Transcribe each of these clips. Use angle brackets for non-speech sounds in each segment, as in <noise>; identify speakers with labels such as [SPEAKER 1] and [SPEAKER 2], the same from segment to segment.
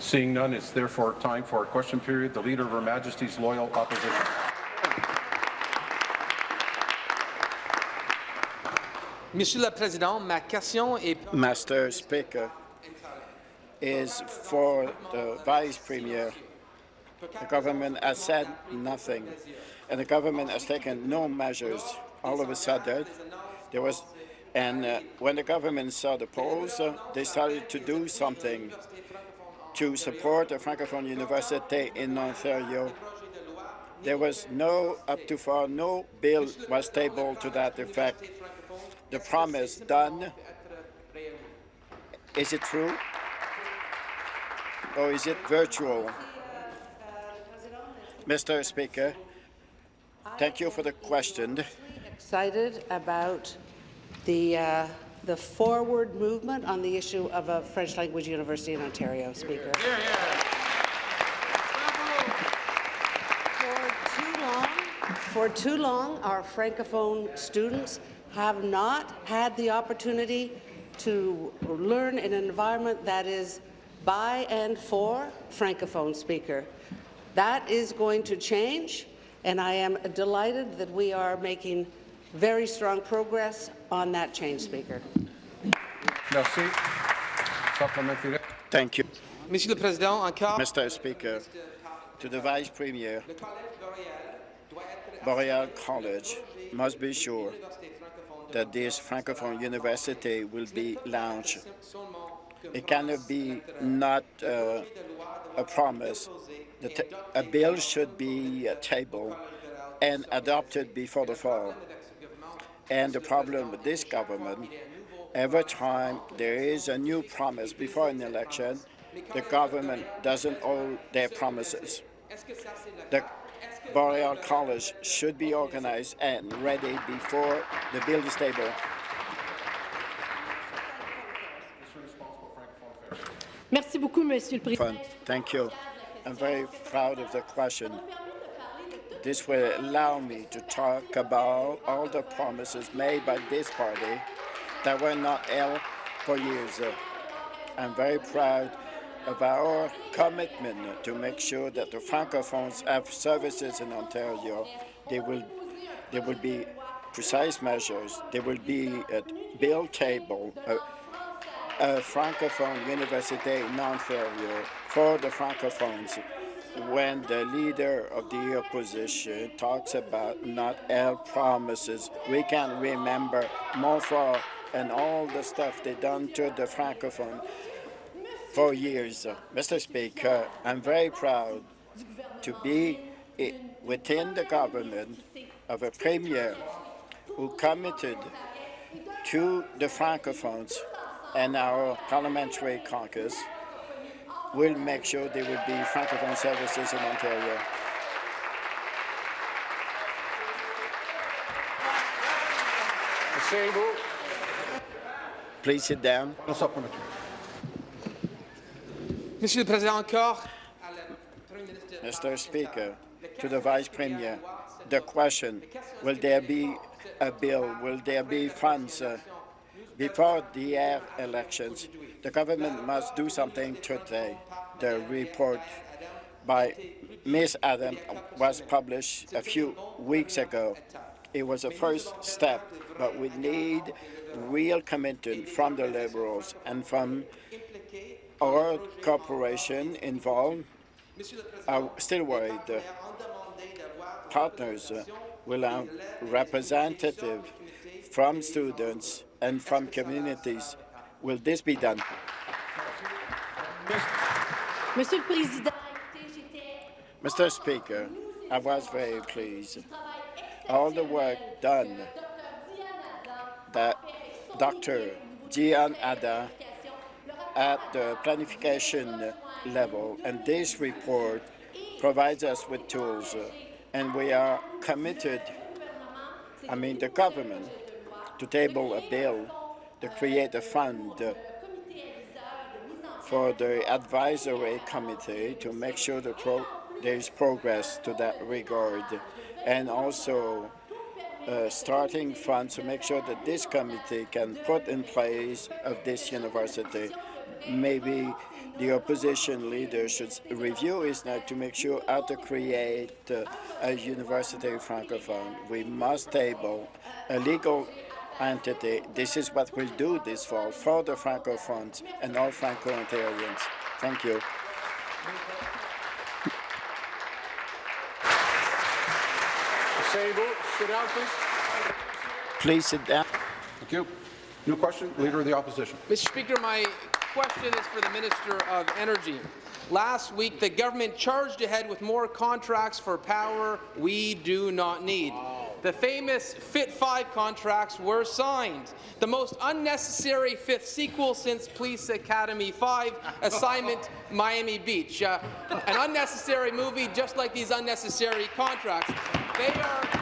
[SPEAKER 1] Seeing none, it's therefore time for a question period. The Leader of Her Majesty's Loyal Opposition.
[SPEAKER 2] Monsieur le Président, ma question est
[SPEAKER 3] Master Speaker is for the Vice Premier. The government has said nothing, and the government has taken no measures. All of a sudden, there was, and uh, when the government saw the polls, uh, they started to do something to support the Francophone University in Ontario. There was no, up to far, no bill was tabled to that effect. The promise done. Is it true? Or is it virtual? Mr. Speaker, thank you for the question.
[SPEAKER 4] excited about the, uh, the forward movement on the issue of a French language university in Ontario, Speaker. For too long, for too long, our Francophone students have not had the opportunity to learn in an environment that is by and for Francophone speaker. That is going to change, and I am delighted that we are making very strong progress on that change, Speaker.
[SPEAKER 1] Merci. Supplementary.
[SPEAKER 3] Thank you,
[SPEAKER 2] Monsieur le Président, encore,
[SPEAKER 3] Mr. Speaker. To the Vice Premier,
[SPEAKER 2] Boréal doit être
[SPEAKER 3] Boreal College must be sure that this Francophone university will be launched. It cannot be not uh, a promise. The t- a bill should be uh, tabled and adopted before the fall. And the problem with this government, every time there is a new promise before an election, the government doesn't hold their promises. The Boreal College should be organized and ready before the bill is tabled.
[SPEAKER 5] Merci beaucoup, Monsieur le Président.
[SPEAKER 3] Thank you. I'm very proud of the question. This will allow me to talk about all the promises made by this party that were not held for years. I'm very proud of our commitment to make sure that the Francophones have services in Ontario. They will, there will be precise measures. There will be a bill table, a, a Francophone university in Ontario for the Francophones. When the leader of the opposition talks about not held promises, we can remember Montfort and all the stuff they done to the Francophone for years. Uh, Mr. Speaker, I'm very proud to be within the government of a premier who committed to the Francophones and our parliamentary caucus will make sure there will be Francophone services in Ontario. Please sit down.
[SPEAKER 1] No supplementary.
[SPEAKER 2] Monsieur le Président, encore, à la Premier ministre
[SPEAKER 3] Mr. Speaker, to the Vice Premier, the question, will there be a bill, will there be funds uh, before the air elections? The government must do something today. The report by Ms. Adam was published a few weeks ago. It was a first step, but we need real commitment from the Liberals and from our corporation involved are still worried. Partners will have representative from students and from communities. Will this be done? Mr. Speaker, I was very pleased. All the work done that Dr. Dyane Adam at the planification level, and this report provides us with tools, and we are committed, I mean the government, to table a bill to create a fund for the advisory committee to make sure the there is progress to that regard, and also uh, starting funds to make sure that this committee can put in place of this university. Maybe the opposition leader should review ISNEC to make sure how to create uh, a university francophone. We must table a legal entity. This is what we'll do this fall for the francophones and all Franco-Ontarians. Thank you.
[SPEAKER 1] Asseyez-vous. Sit down, please.
[SPEAKER 3] Please sit down.
[SPEAKER 1] Thank you. New question, Leader of the Opposition.
[SPEAKER 2] Mr. Speaker, my question is for the Minister of Energy. Last week, the government charged ahead with more contracts for power we do not need. The famous FIT 5 contracts were signed. The most unnecessary fifth sequel since Police Academy 5, Assignment Miami Beach. Uh, an unnecessary movie just like these unnecessary contracts. They are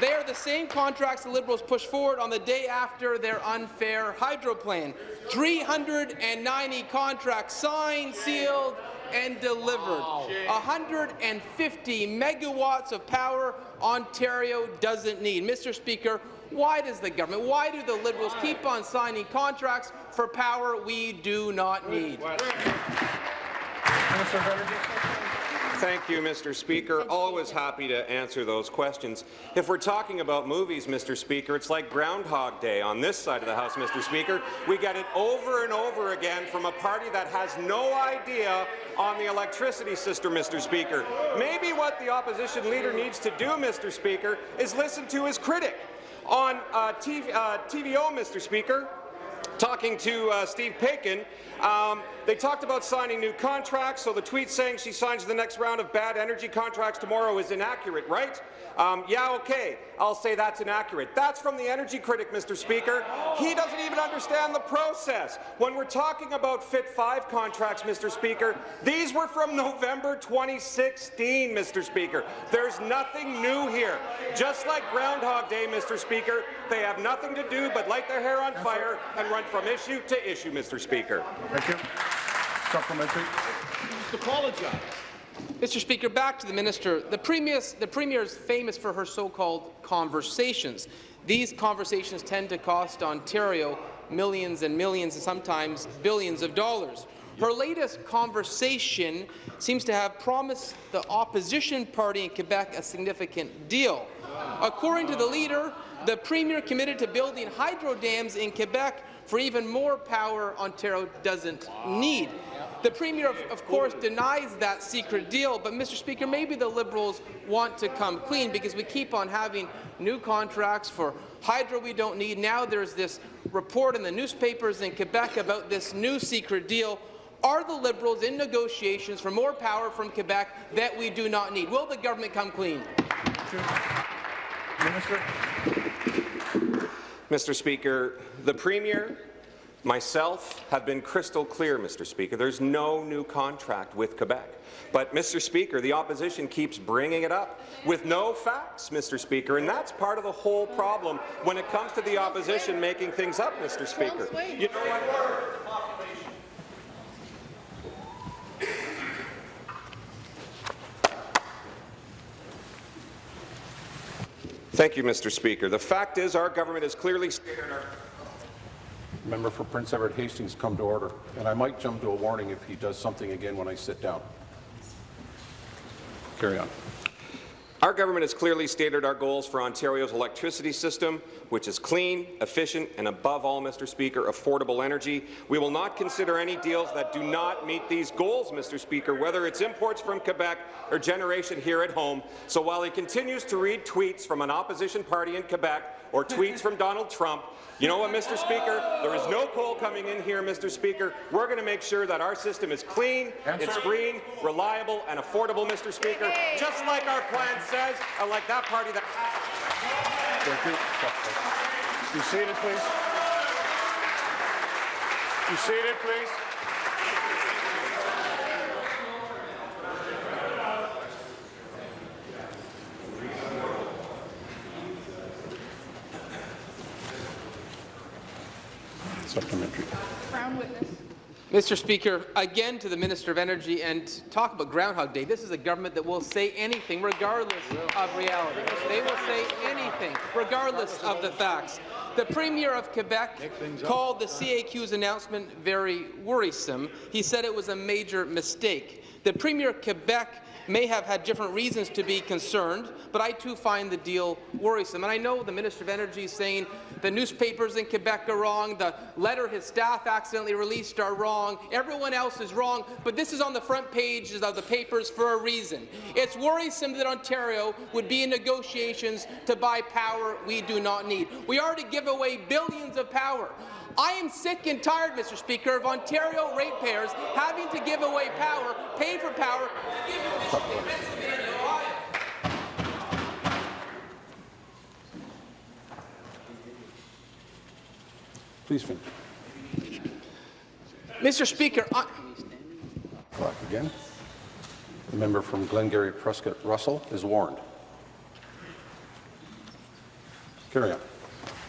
[SPEAKER 2] they are the same contracts the Liberals pushed forward on the day after their unfair hydro plan. 390 contracts signed, sealed, and delivered. 150 megawatts of power Ontario doesn't need. Mr. Speaker, why does the government, why do the Liberals keep on signing contracts for power we do not need?
[SPEAKER 1] Minister of Energy.
[SPEAKER 6] Thank you, Mr. Speaker. Always happy to answer those questions. If we're talking about movies, Mr. Speaker, it's like Groundhog Day on this side of the House, Mr. Speaker. We get it over and over again from a party that has no idea on the electricity system, Mr. Speaker. Maybe what the opposition leader needs to do, Mr. Speaker, is listen to his critic. On uh, TV, uh, TVO, Mr. Speaker, talking to uh, Steve Paikin, um, they talked about signing new contracts, so the tweet saying she signs the next round of bad energy contracts tomorrow is inaccurate, right? Um, yeah, okay, I'll say that's inaccurate. That's from the energy critic, Mr. Speaker. He doesn't even understand the process. When we're talking about FIT 5 contracts, Mr. Speaker, these were from <laughs> November 2016, Mr. Speaker. There's nothing new here. Just like Groundhog Day, Mr. Speaker, they have nothing to do but light their hair on fire and run from issue to issue, Mr. Speaker.
[SPEAKER 1] Thank you. Supplementary.
[SPEAKER 2] Mr. Speaker, back to the minister. The, the Premier is famous for her so-called conversations. These conversations tend to cost Ontario millions and millions and sometimes billions of dollars. Her latest conversation seems to have promised the opposition party in Quebec a significant deal. According to the leader, the Premier committed to building hydro dams in Quebec for even more power Ontario doesn't need. The Premier, of, of, course, denies that secret deal, but, Mr. Speaker, maybe the Liberals want to come clean because we keep on having new contracts for hydro we don't need. Now there's this report in the newspapers in Quebec about this new secret deal. Are the Liberals in negotiations for more power from Quebec that we do not need? Will the government come clean?
[SPEAKER 1] Minister.
[SPEAKER 6] Mr. Speaker, the Premier, myself, have been crystal clear, Mr. Speaker. There's no new contract with Quebec. But, Mr. Speaker, the opposition keeps bringing it up with no facts, Mr. Speaker, and that's part of the whole problem when it comes to the opposition making things up, Mr. Speaker. You know what? Thank you, Mr. Speaker. The fact is our government has clearly stated our
[SPEAKER 1] Member for Prince Edward Hastings come to order, and I might jump to a warning if he does something again when I sit down. Carry on.
[SPEAKER 6] Our government has clearly stated our goals for Ontario's electricity system, which is clean, efficient, and above all, Mr. Speaker, affordable energy. We will not consider any deals that do not meet these goals, Mr. Speaker, whether it's imports from Quebec or generation here at home. So while he continues to read tweets from an opposition party in Quebec or tweets from Donald Trump, you know what, Mr. Speaker? There is no coal coming in here, Mr. Speaker. We're going to make sure that our system is clean,
[SPEAKER 1] Answer.
[SPEAKER 6] it's green, reliable, and affordable, Mr. Speaker, just like our plan says, and like that party that...
[SPEAKER 1] Thank you.
[SPEAKER 7] Be seated, please. Be seated, please.
[SPEAKER 1] Supplementary.
[SPEAKER 2] Mr. Speaker, again to the Minister of Energy and talk about Groundhog Day. This is a government that will say anything regardless of reality. They will say anything regardless of the facts. The Premier of Quebec called the CAQ's announcement very worrisome. He said it was a major mistake. The Premier of Quebec may have had different reasons to be concerned, but I too find the deal worrisome. And I know the Minister of Energy is saying the newspapers in Quebec are wrong, the letter his staff accidentally released are wrong, everyone else is wrong, but this is on the front pages of the papers for a reason. It's worrisome that Ontario would be in negotiations to buy power we do not need. We already give away billions of power. I am sick and tired, Mr. Speaker, of Ontario ratepayers having to give away power, pay for power, to give to Michigan, Pennsylvania, Ohio.
[SPEAKER 1] Please finish.
[SPEAKER 2] Mr. Speaker, I
[SPEAKER 1] Clock again. The member from Glengarry Prescott Russell is warned. Carry on.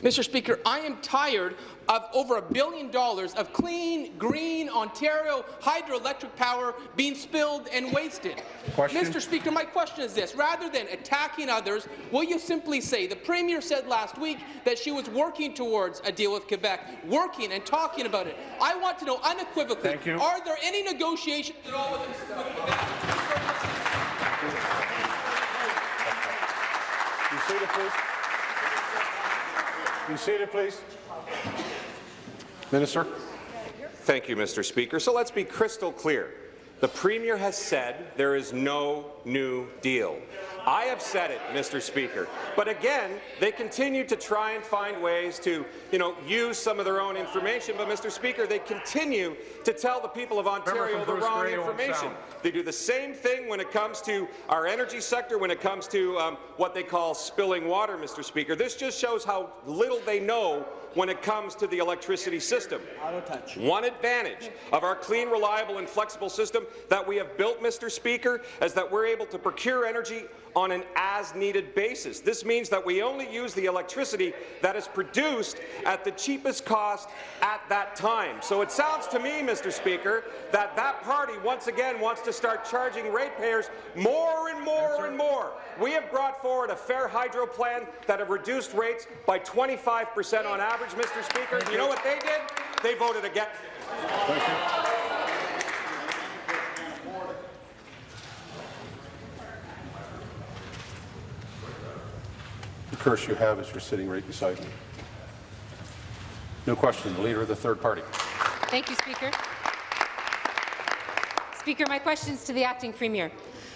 [SPEAKER 2] Mr. Speaker, I am tired of over a billion dollars of clean, green Ontario hydroelectric power being spilled and wasted.
[SPEAKER 7] Question?
[SPEAKER 2] Mr. Speaker, my question is this. Rather than attacking others, will you simply say, the Premier said last week that she was working towards a deal with Quebec, working and talking about it. I want to know unequivocally,
[SPEAKER 7] Thank you.
[SPEAKER 2] are there any negotiations at all with with Quebec?
[SPEAKER 7] Be seated, please. Be seated, please.
[SPEAKER 1] Minister?
[SPEAKER 6] Thank you, Mr. Speaker. So let's be crystal clear. The Premier has said there is no new deal. I have said it, Mr. Speaker. But again, they continue to try and find ways to, you know, use some of their own information. But, Mr. Speaker, they continue to tell the people of Ontario the wrong
[SPEAKER 7] Gray,
[SPEAKER 6] information. They do the same thing when it comes to our energy sector, when it comes to um, what they call spilling water, Mr. Speaker. This just shows how little they know when it comes to the electricity system. One advantage of our clean, reliable and flexible system that we have built, Mr. Speaker, is that we're able to procure energy on an as-needed basis. This means that we only use the electricity that is produced at the cheapest cost at that time. So it sounds to me, Mr. Speaker, that that party once again wants to start charging ratepayers more and more and more. We have brought forward a fair hydro plan that have reduced rates by 25 percent on average, Mr. Speaker. You know what they did? They voted against it.
[SPEAKER 7] Thank you.
[SPEAKER 1] The curse you have is you're sitting right beside me. No question. The Leader of the Third Party.
[SPEAKER 8] Thank you, Speaker. Speaker, my questions to the acting premier.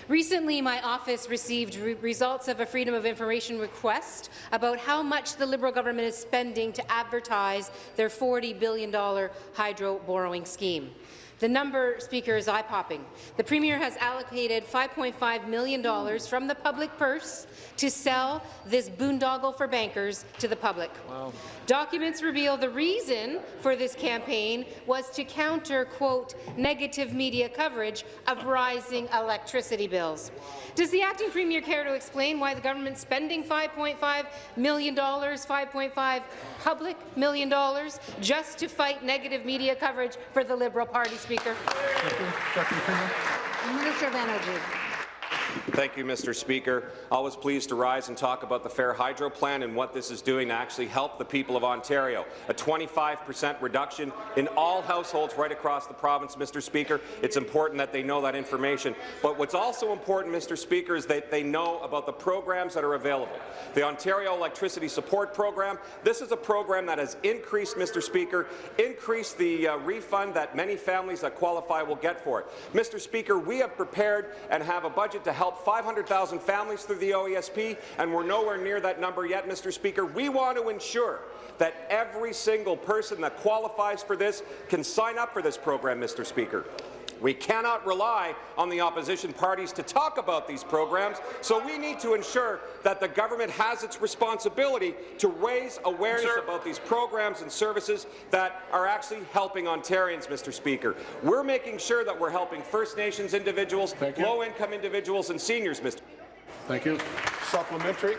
[SPEAKER 8] Recently, my office received re results of a Freedom of Information request about how much the Liberal government is spending to advertise their $40 billion hydro borrowing scheme. The number, Speaker, is eye-popping. The Premier has allocated $5.5 million from the public purse to sell this boondoggle for bankers to the public. Documents reveal the reason for this campaign was to counter, quote, negative media coverage of rising electricity bills. Does the acting premier care to explain why the government's spending $5.5 million, 5.5 public million dollars, just to fight negative media coverage for the Liberal Party, Speaker?
[SPEAKER 4] Minister of Energy.
[SPEAKER 6] Thank you, Mr. Speaker. Always pleased to rise and talk about the Fair Hydro Plan and what this is doing to actually help the people of Ontario. A 25 percent reduction in all households right across the province, Mr. Speaker. It's important that they know that information. But what's also important, Mr. Speaker, is that they know about the programs that are available. The Ontario Electricity Support Program, this is a program that has increased, Mr. Speaker, increased the uh, refund that many families that qualify will get for it. Mr. Speaker, we have prepared and have a budget to help 500,000 families through the OESP, and we're nowhere near that number yet, Mr. Speaker. We want to ensure that every single person that qualifies for this can sign up for this program, Mr. Speaker. We cannot rely on the opposition parties to talk about these programs, so we need to ensure that the government has its responsibility to raise awareness about these programs and services that are actually helping Ontarians, Mr. Speaker. We're making sure that we're helping First Nations individuals, low-income individuals and seniors, Mr.
[SPEAKER 1] Thank you. Supplementary.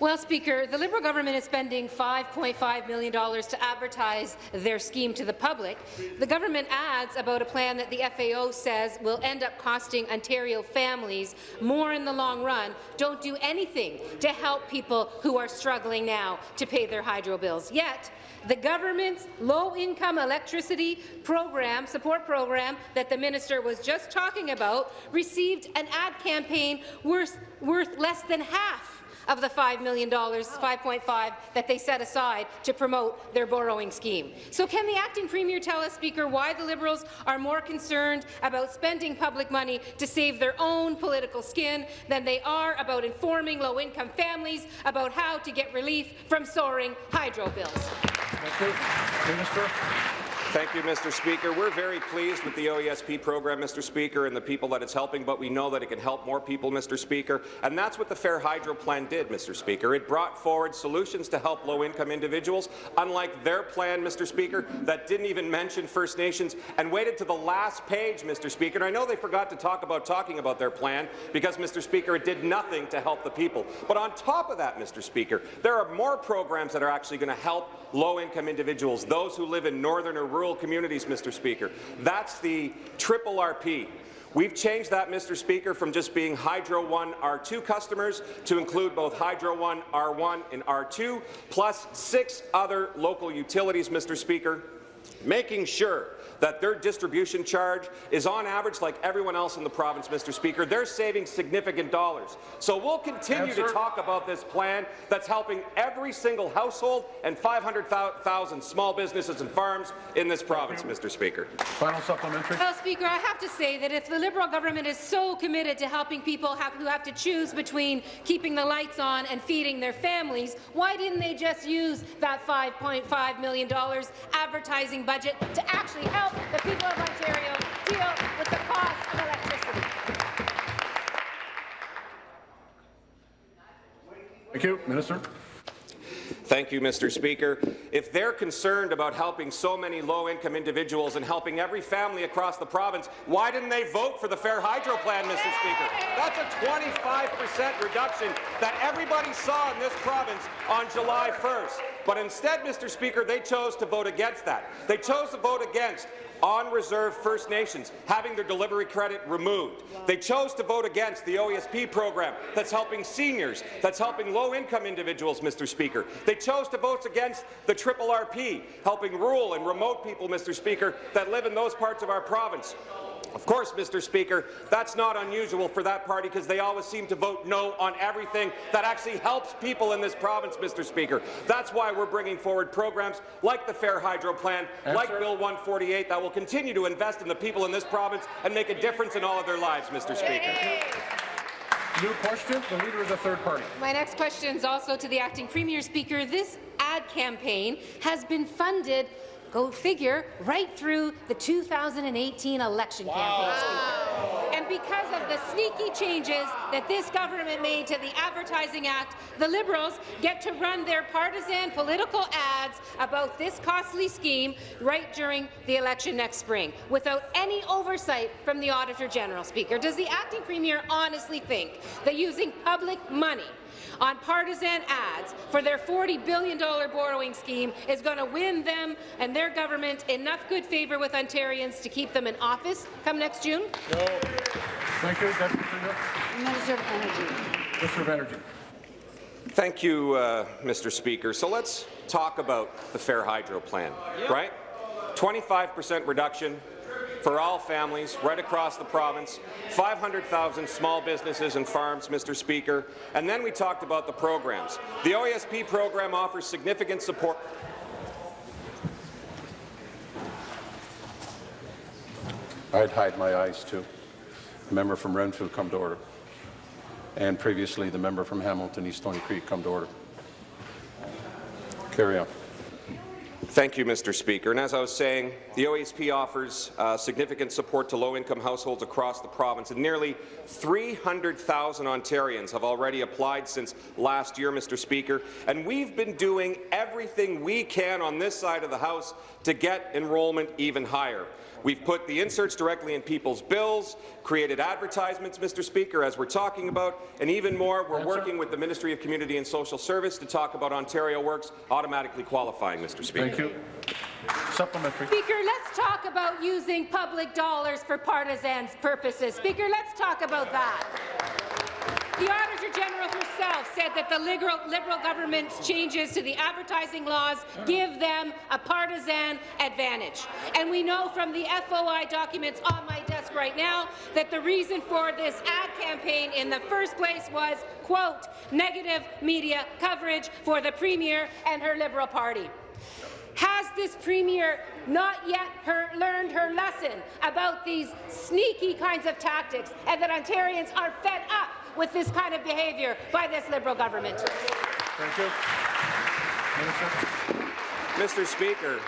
[SPEAKER 8] Well, Speaker, the Liberal government is spending $5.5 million to advertise their scheme to the public. The government adds about a plan that the FAO says will end up costing Ontario families more in the long run. Don't do anything to help people who are struggling now to pay their hydro bills. Yet, the government's low-income electricity program, support program that the minister was just talking about received an ad campaign worth, worth less than half of the $5 million, 5.5 that they set aside to promote their borrowing scheme. So can the acting premier tell us, Speaker, why the Liberals are more concerned about spending public money to save their own political skin than they are about informing low-income families about how to get relief from soaring hydro bills?
[SPEAKER 7] Thank you. Minister.
[SPEAKER 6] Thank you, Mr. Speaker. We're very pleased with the OESP program, Mr. Speaker, and the people that it's helping, but we know that it can help more people, Mr. Speaker, and that's what the Fair Hydro Plan did, Mr. Speaker. It brought forward solutions to help low-income individuals, unlike their plan, Mr. Speaker, that didn't even mention First Nations and waited to the last page, Mr. Speaker. And I know they forgot to talk about talking about their plan because, Mr. Speaker, it did nothing to help the people. But on top of that, Mr. Speaker, there are more programs that are actually going to help low-income individuals, those who live in northern or rural communities, Mr. Speaker. That's the triple RP. We've changed that, Mr. Speaker, from just being Hydro One R2 customers to include both Hydro One R1 and R2, plus six other local utilities, Mr. Speaker, making sure that their distribution charge is on average like everyone else in the province, Mr. Speaker. They're saving significant dollars. So we'll continue to
[SPEAKER 7] Answer.
[SPEAKER 6] talk about this plan that's helping every single household and 500,000 small businesses and farms in this province, Mr. Speaker.
[SPEAKER 7] Final supplementary.
[SPEAKER 8] Well, Speaker, I have to say that if the Liberal government is so committed to helping people have, who have to choose between keeping the lights on and feeding their families, why didn't they just use that $5.5 million advertising budget to actually help the people of Ontario deal with the cost of electricity?
[SPEAKER 7] Thank you. Minister.
[SPEAKER 6] Thank you, Mr. Speaker. If they're concerned about helping so many low-income individuals and helping every family across the province, why didn't they vote for the Fair Hydro Plan, Mr. Speaker? That's a 25% reduction that everybody saw in this province on July 1st. But instead, Mr. Speaker, they chose to vote against that. They chose to vote against on-reserve First Nations having their delivery credit removed. They chose to vote against the OESP program that's helping seniors, that's helping low-income individuals, Mr. Speaker. They chose to vote against the Triple RP, helping rural and remote people, Mr. Speaker, that live in those parts of our province. Of course, Mr. Speaker, that's not unusual for that party because they always seem to vote no on everything that actually helps people in this province, Mr. Speaker. That's why we're bringing forward programs like the Fair Hydro Plan, like Bill 148, that will continue to invest in the people in this province and make a difference in all of their lives, Mr. Speaker.
[SPEAKER 7] New question. The leader of the third party.
[SPEAKER 8] My next question is also to the acting premier speaker. This ad campaign has been funded, go figure, right through the 2018 election campaign. Speaker. And because of the sneaky changes that this government made to the Advertising Act, the Liberals get to run their partisan political ads about this costly scheme right during the election next spring, without any oversight from the Auditor General, Speaker. Does the acting premier honestly think that using public money on partisan ads for their $40 billion borrowing scheme is going to win them and their government enough good favour with Ontarians to keep them in office come next June? No.
[SPEAKER 7] Thank you. Deputy
[SPEAKER 4] Minister of Energy.
[SPEAKER 7] Minister of Energy.
[SPEAKER 6] Thank you, uh, Mr. Speaker. So let's talk about the Fair Hydro Plan, right? 25% reduction for all families right across the province, 500,000 small businesses and farms, Mr. Speaker, and then we talked about the programs. The OESP program offers significant support
[SPEAKER 1] I'd hide my eyes too. The member from Renfrew come to order. And previously, the member from Hamilton East Stoney Creek come to order. Carry on.
[SPEAKER 6] Thank you, Mr. Speaker. And as I was saying, the OSP offers uh, significant support to low-income households across the province, and nearly 300,000 Ontarians have already applied since last year, Mr. Speaker. And we've been doing everything we can on this side of the House to get enrollment even higher. We've put the inserts directly in people's bills, created advertisements, Mr. Speaker, as we're talking about, and even more, we're working with the Ministry of Community and Social Service to talk about Ontario Works automatically qualifying, Mr. Speaker.
[SPEAKER 7] Thank you. Supplementary.
[SPEAKER 8] Speaker, let's talk about using public dollars for partisans' purposes. Speaker, let's talk about that. The Auditor General herself said that the liberal, liberal government's changes to the advertising laws give them a partisan advantage. And we know from the FOI documents on my desk right now that the reason for this ad campaign in the first place was, quote, negative media coverage for the Premier and her Liberal Party. Has this Premier not yet her, learned her lesson about these sneaky kinds of tactics and that Ontarians are fed up with this kind of behaviour by this Liberal government?
[SPEAKER 7] Thank you. Minister.
[SPEAKER 6] Mr. Speaker,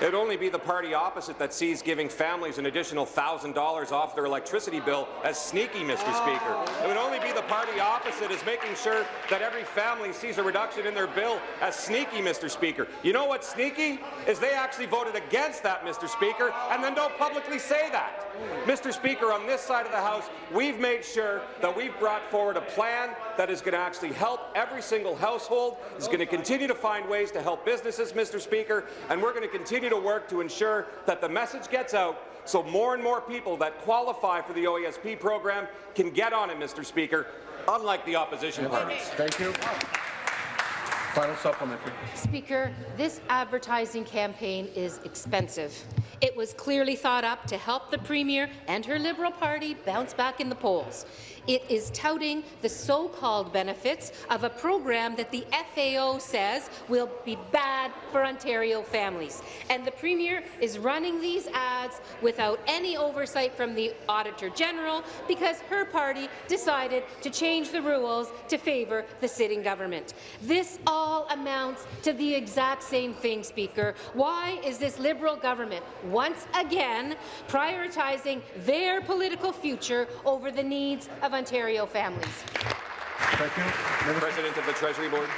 [SPEAKER 6] it'd only be the party opposite that sees giving families an additional $1,000 off their electricity bill as sneaky, Mr. Oh. Speaker. It would only be the party opposite as making sure that every family sees a reduction in their bill as sneaky, Mr. Speaker. You know what's sneaky? Is they actually voted against that, Mr. Speaker, and then don't publicly say that. Mr. Speaker, on this side of the House, we've made sure that we've brought forward a plan that is going to actually help every single household, is going to continue to find ways to help businesses, Mr. Speaker, and we're going to continue to work to ensure that the message gets out so more and more people that qualify for the OESP program can get on it, Mr. Speaker, unlike the opposition parties.
[SPEAKER 7] Thank you. Final supplementary.
[SPEAKER 8] Speaker, this advertising campaign is expensive. It was clearly thought up to help the Premier and her Liberal Party bounce back in the polls. It is touting the so-called benefits of a program that the FAO says will be bad for Ontario families. And the Premier is running these ads without any oversight from the Auditor General because her party decided to change the rules to favour the sitting government. This all amounts to the exact same thing, Speaker. Why is this Liberal government once again prioritizing their political future over the needs of Ontario families?
[SPEAKER 7] Thank you.
[SPEAKER 6] President of the Treasury Board.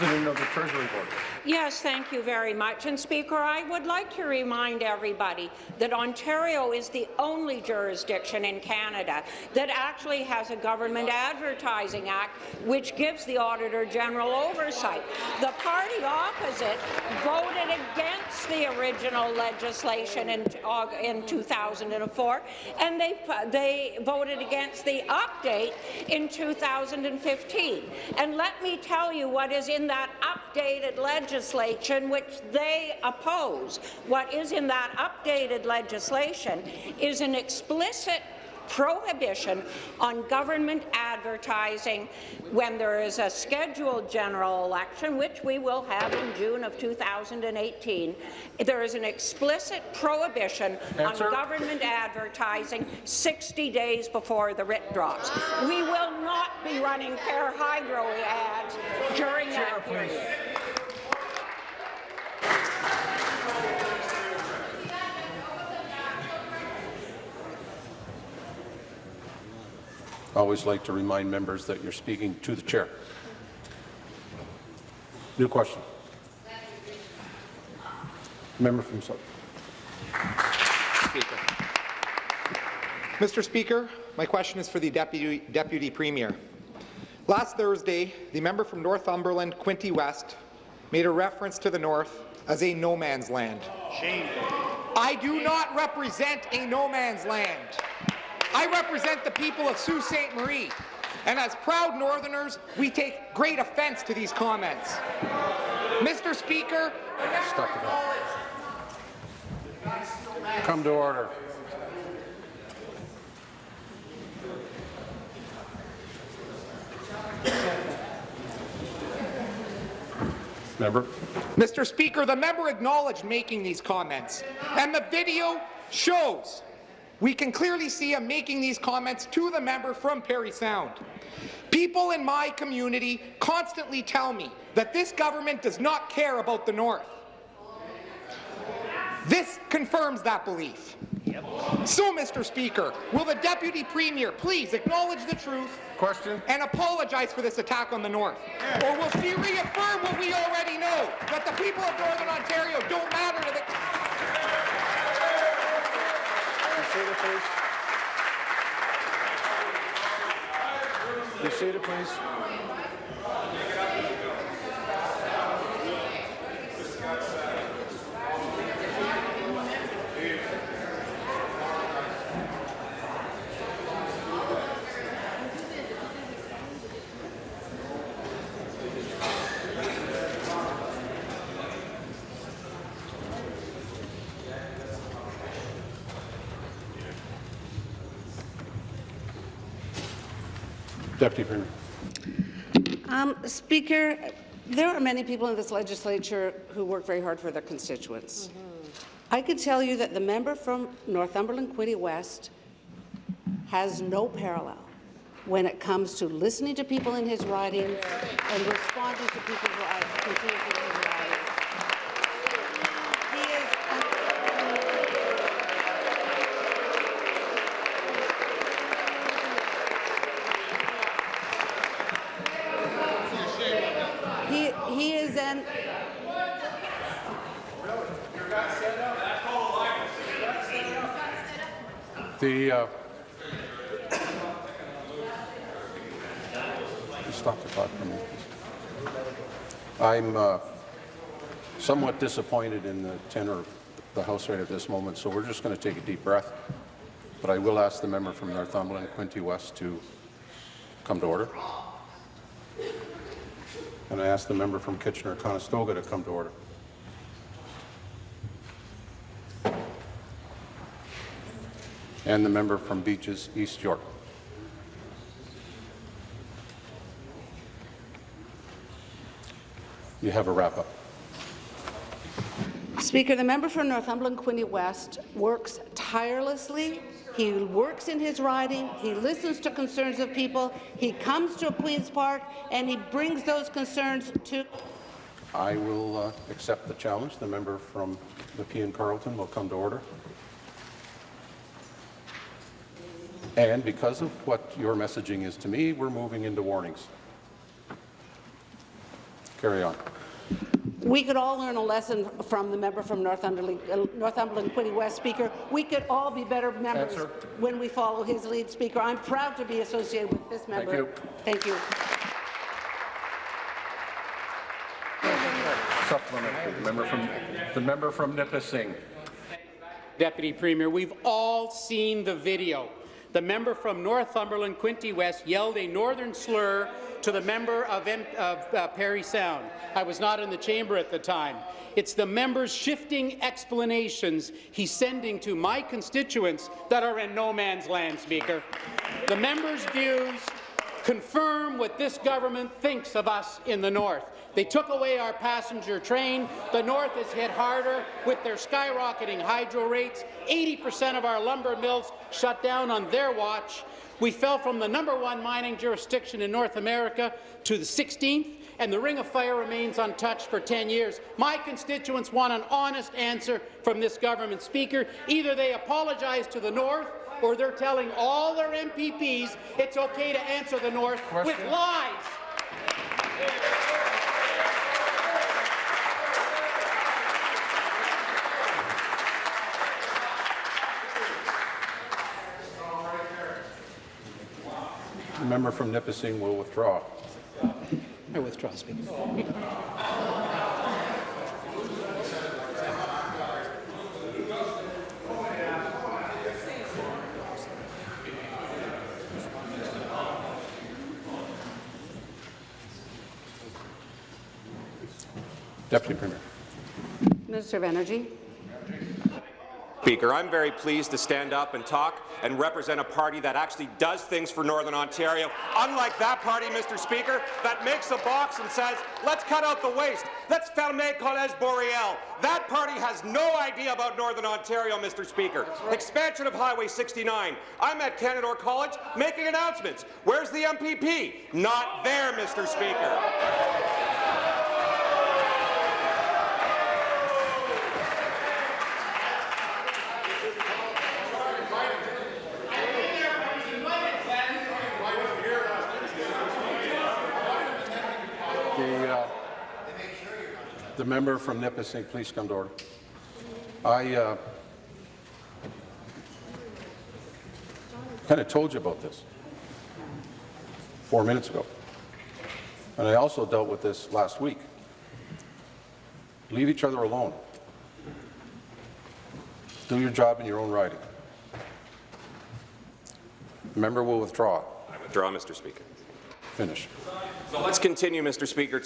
[SPEAKER 7] The Treasury Board.
[SPEAKER 9] Yes, thank you very much. And Speaker, I would like to remind everybody that Ontario is the only jurisdiction in Canada that actually has a Government Advertising Act which gives the Auditor General oversight. The party opposite voted against the original legislation in, in 2004, and they, they voted against the update in 2015. And let me tell you what is in that updated legislation which they oppose. What is in that updated legislation is an explicit prohibition on government advertising when there is a scheduled general election, which we will have in June of 2018. There is an explicit prohibition
[SPEAKER 7] Answer.
[SPEAKER 9] on government advertising 60 days before the writ drops. We will not be running fair hydro ads during that period.
[SPEAKER 1] Always like to remind members that you're speaking to the chair. New question. Member from Sutton.
[SPEAKER 10] Mr. Speaker, my question is for the Deputy, Deputy Premier. Last Thursday, the member from Northumberland, Quinte West, made a reference to the North as a no man's land. Shame. I do not represent a no man's land. I represent the people of Sault Ste. Marie, and as proud Northerners, we take great offence to these comments. Mr. Speaker,
[SPEAKER 1] Stop it all. Come to order. Member?
[SPEAKER 10] Mr. Speaker, the member acknowledged making these comments, and the video shows. We can clearly see him making these comments to the member from Parry Sound. People in my community constantly tell me that this government does not care about the North. This confirms that belief. So, Mr. Speaker, will the Deputy Premier please acknowledge the truth
[SPEAKER 7] Question?
[SPEAKER 10] and apologize for this attack on the North? Or will she reaffirm what we already know, that the people of Northern Ontario don't matter to the...
[SPEAKER 1] Seated, please. Be seated, please. Deputy Premier.
[SPEAKER 4] Um, Speaker, there are many people in this legislature who work very hard for their constituents. I could tell you that the member from Northumberland Quinte West has no parallel when it comes to listening to people in his riding and responding to people's ri- constituents in his riding. He is He, he is an
[SPEAKER 1] The, uh, just stop the clock for a minute. I'm uh, somewhat disappointed in the tenor of the House right at this moment, so we're just going to take a deep breath. But I will ask the member from Northumberland, Quinte West, to come to order. And I ask the member from Kitchener-Conestoga to come to order. And the member from Beaches, East York. You have a wrap-up.
[SPEAKER 4] Speaker, the member for Northumberland Quinte West works tirelessly. He works in his riding. He listens to concerns of people. He comes to Queen's Park and he brings those concerns to.
[SPEAKER 1] I will uh, accept the challenge. The member from Nepean-Carleton will come to order. And because of what your messaging is to me, we're moving into warnings. Carry on.
[SPEAKER 4] We could all learn a lesson from the member from Northumberland, uh, Northumberland Quinte West, Speaker. We could all be better members
[SPEAKER 1] Answer.
[SPEAKER 4] when we follow his lead, Speaker. I'm proud to be associated with this member.
[SPEAKER 1] Thank you.
[SPEAKER 4] Thank you.
[SPEAKER 7] Supplementary. The member from, the member from Nipissing.
[SPEAKER 11] Deputy Premier, we've all seen the video. The member from Northumberland, Quinte West, yelled a northern slur to the member of, M of uh, Parry Sound. I was not in the chamber at the time. It's the member's shifting explanations he's sending to my constituents that are in no man's land, Speaker. The member's views confirm what this government thinks of us in the north. They took away our passenger train. The north is hit harder with their skyrocketing hydro rates. 80% of our lumber mills shut down on their watch. We fell from the number one mining jurisdiction in North America to the 16th, and the Ring of Fire remains untouched for 10 years. My constituents want an honest answer from this government, Speaker. Either they apologize to the North or they're telling all their MPPs it's okay to answer the North with lies.
[SPEAKER 1] The member from Nipissing will withdraw.
[SPEAKER 11] I withdraw, Speaker.
[SPEAKER 1] Deputy Premier.
[SPEAKER 4] Minister of Energy.
[SPEAKER 6] Speaker, I'm very pleased to stand up and talk and represent a party that actually does things for Northern Ontario, unlike that party, Mr. Speaker, that makes a box and says, let's cut out the waste, let's fermer Collège Boreal. That party has no idea about Northern Ontario, Mr. Speaker. Expansion of Highway 69. I'm at Canadore College making announcements. Where's the MPP? Not there, Mr. Speaker.
[SPEAKER 1] The member from Nipissing, please come to order. I uh, kind of told you about this four minutes ago. And I also dealt with this last week. Leave each other alone. Do your job in your own writing. The member will withdraw.
[SPEAKER 6] I withdraw, Mr. Speaker.
[SPEAKER 1] Finish.
[SPEAKER 6] So let's continue, Mr. Speaker.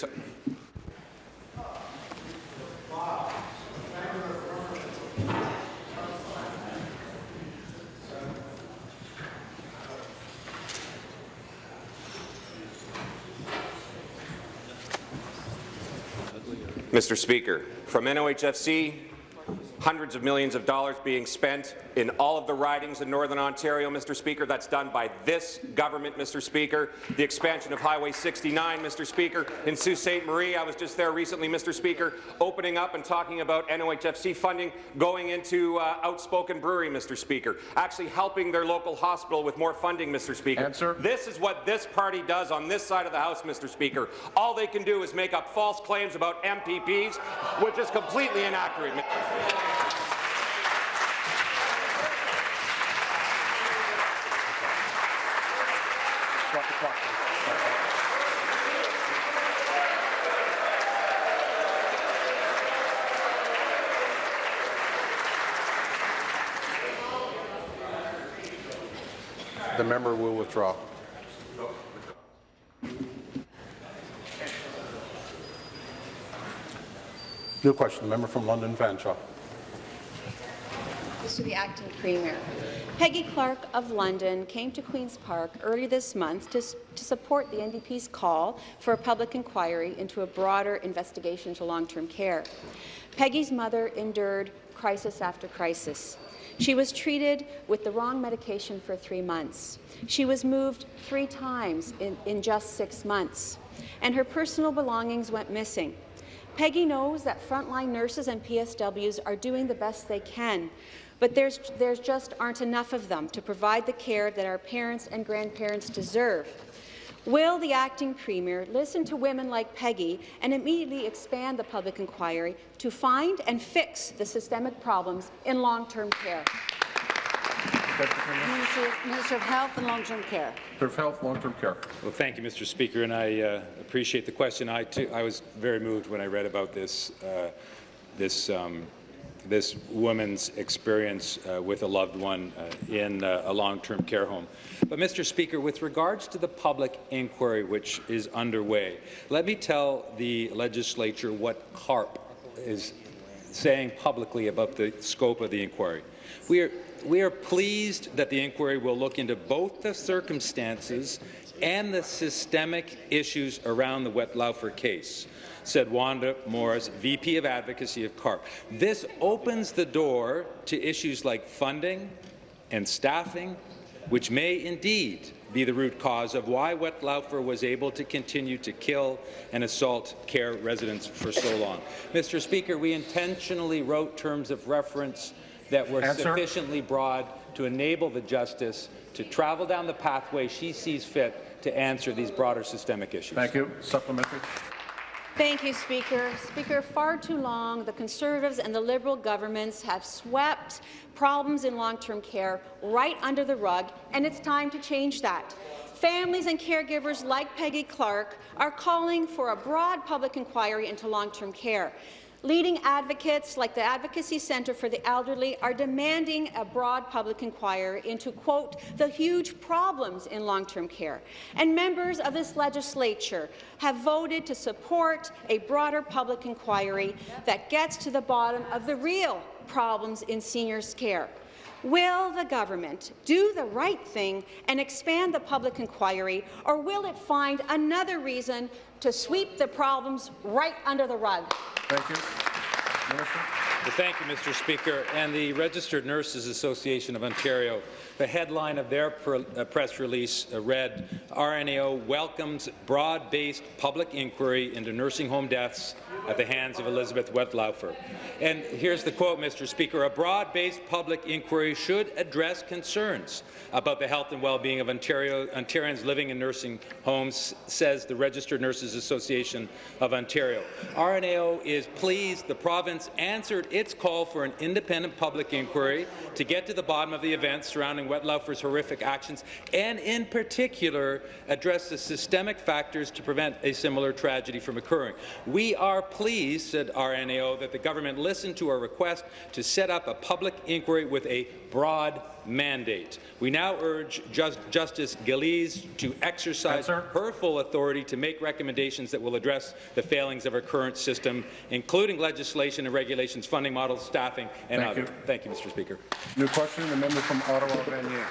[SPEAKER 6] Mr. Speaker, from NOHFC, hundreds of millions of dollars being spent in all of the ridings in Northern Ontario, Mr. Speaker. That's done by this government, Mr. Speaker. The expansion of Highway 69, Mr. Speaker. In Sault Ste. Marie, I was just there recently, Mr. Speaker, opening up and talking about NOHFC funding going into uh, Outspoken Brewery, Mr. Speaker. Actually helping their local hospital with more funding, Mr. Speaker.
[SPEAKER 7] Answer.
[SPEAKER 6] This is what this party does on this side of the House, Mr. Speaker. All they can do is make up false claims about MPPs, which is completely inaccurate.
[SPEAKER 7] The
[SPEAKER 1] member will withdraw. New question, the member from London Fanshawe.
[SPEAKER 12] To the acting premier. Peggy Clark of London came to Queen's Park early this month to, to support the NDP's call for a public inquiry into a broader investigation into long-term care. Peggy's mother endured crisis after crisis. She was treated with the wrong medication for three months. She was moved three times in, in just six months, and her personal belongings went missing. Peggy knows that frontline nurses and PSWs are doing the best they can, but there's, there's just aren't enough of them to provide the care that our parents and grandparents deserve. Will the acting premier listen to women like Peggy and immediately expand the public inquiry to find and fix the systemic problems in long-term care?
[SPEAKER 4] Minister, Minister of Health and Long-Term Care.
[SPEAKER 7] Minister of Health, Long-Term Care.
[SPEAKER 13] Well, thank you, Mr. Speaker, and I uh, appreciate the question. I, too, I was very moved when I read about this, uh, this, um, this woman's experience uh, with a loved one uh, in uh, a long-term care home. But, Mr. Speaker, with regards to the public inquiry which is underway, let me tell the legislature what CARP is saying publicly about the scope of the inquiry. We are, we are pleased that the inquiry will look into both the circumstances and the systemic issues around the Wettlaufer case, said Wanda Morris, VP of Advocacy of CARP. This opens the door to issues like funding and staffing, which may indeed be the root cause of why Wettlaufer was able to continue to kill and assault care residents for so long. Mr. Speaker, we intentionally wrote terms of reference that were
[SPEAKER 7] Answer.
[SPEAKER 13] sufficiently broad to enable the justice to travel down the pathway she sees fit to answer these broader systemic issues.
[SPEAKER 7] Thank you. Supplementary.
[SPEAKER 12] Thank you, Speaker. Speaker, far too long, the Conservatives and the Liberal governments have swept problems in long-term care right under the rug, and it's time to change that. Families and caregivers like Peggy Clark are calling for a broad public inquiry into long-term care. Leading advocates like the Advocacy Centre for the Elderly are demanding a broad public inquiry into, quote, the huge problems in long-term care. And members of this legislature have voted to support a broader public inquiry that gets to the bottom of the real problems in seniors' care. Will the government do the right thing and expand the public inquiry, or will it find another reason to sweep the problems right under the rug?
[SPEAKER 7] Thank you. Minister.
[SPEAKER 13] Thank you, Mr. Speaker. And the Registered Nurses Association of Ontario, the headline of their uh, press release uh, read, RNAO welcomes broad-based public inquiry into nursing home deaths at the hands of Elizabeth Wettlaufer. And here's the quote, Mr. Speaker, a broad-based public inquiry should address concerns about the health and well-being of Ontario, Ontarians living in nursing homes, says the Registered Nurses Association of Ontario. RNAO is pleased the province answered its call for an independent public inquiry to get to the bottom of the events surrounding Wettlaufer's horrific actions, and in particular address the systemic factors to prevent a similar tragedy from occurring. We are pleased, said RNAO, that the government listened to our request to set up a public inquiry with a broad mandate. We now urge Just Justice Gillese to exercise
[SPEAKER 7] Answer.
[SPEAKER 13] her full authority to make recommendations that will address the failings of our current system, including legislation and regulations, funding models, staffing, and
[SPEAKER 7] Thank
[SPEAKER 13] other.
[SPEAKER 7] you.
[SPEAKER 13] Thank you, Mr. Speaker.
[SPEAKER 7] New question, the member from Ottawa, Vanier.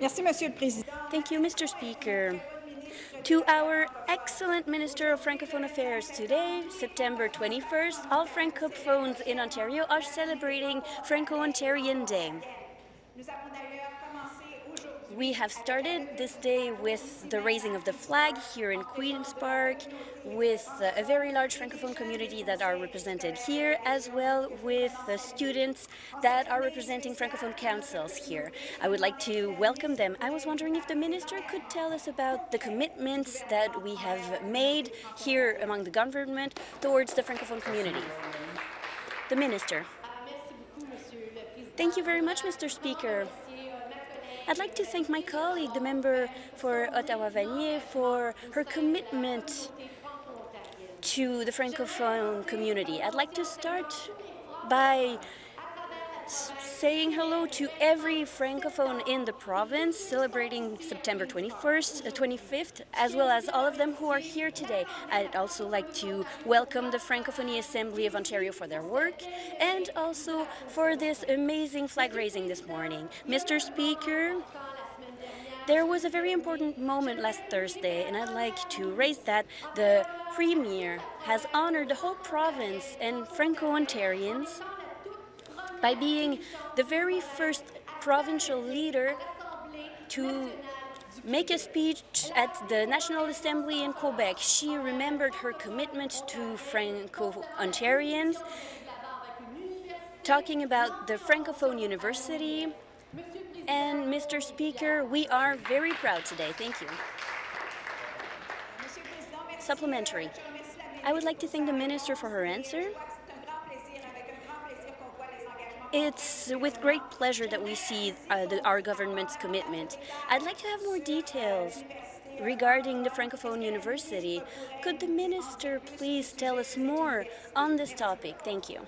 [SPEAKER 14] Merci, Monsieur le Président.
[SPEAKER 5] Thank you, Mr. Speaker. To our excellent Minister of Francophone Affairs, today, September 21st, all Francophones in Ontario are celebrating Franco-Ontarian Day. We have started this day with the raising of the flag here in Queen's Park, with a very large Francophone community that are represented here, as well with the students that are representing Francophone councils here. I would like to welcome them. I was wondering if the minister could tell us about the commitments that we have made here among the government towards the Francophone community. The minister. Thank you very much, Mr. Speaker. I'd like to thank my colleague, the member for Ottawa-Vanier, for her commitment to the Francophone community. I'd like to start by saying hello to every Francophone in the province celebrating September 21st, uh, 25th, as well as all of them who are here today. I'd also like to welcome the Francophonie Assembly of Ontario for their work and also for this amazing flag raising this morning. Mr. Speaker, there was a very important moment last Thursday, and I'd like to raise that. The Premier has honored the whole province and Franco-Ontarians by being the very first provincial leader to make a speech at the National Assembly in Quebec. She remembered her commitment to Franco-Ontarians, talking about the Francophone University. And Mr. Speaker, we are very proud today. Thank you. Supplementary. I would like to thank the Minister for her answer. It's with great pleasure that we see uh, the, our government's commitment. I'd like to have more details regarding the Francophone University. Could the Minister please tell us more on this topic? Thank you.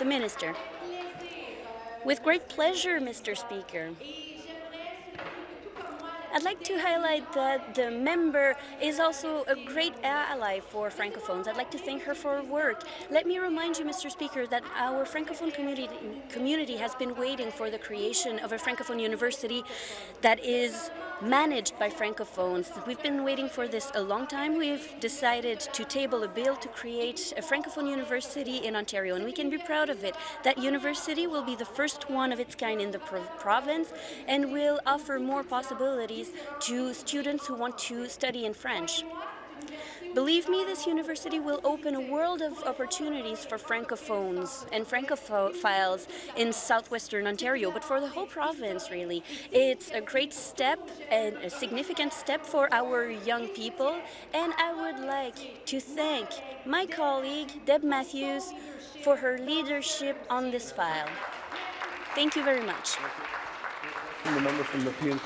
[SPEAKER 5] The Minister. With great pleasure, Mr. Speaker. I'd like to highlight that the member is also a great ally for Francophones. I'd like to thank her for her work. Let me remind you, Mr. Speaker, that our Francophone community, community has been waiting for the creation of a Francophone university that is managed by Francophones. We've been waiting for this a long time. We've decided to table a bill to create a Francophone university in Ontario, and we can be proud of it. That university will be the first one of its kind in the pro province and will offer more possibilities to students who want to study in French. Believe me, this university will open a world of opportunities for Francophones and Francophiles in southwestern Ontario, but for the whole province, really. It's a great step and a significant step for our young people, and I would like to thank my colleague, Deb Matthews, for her leadership on this file. Thank you very much.
[SPEAKER 7] And the member from Nepean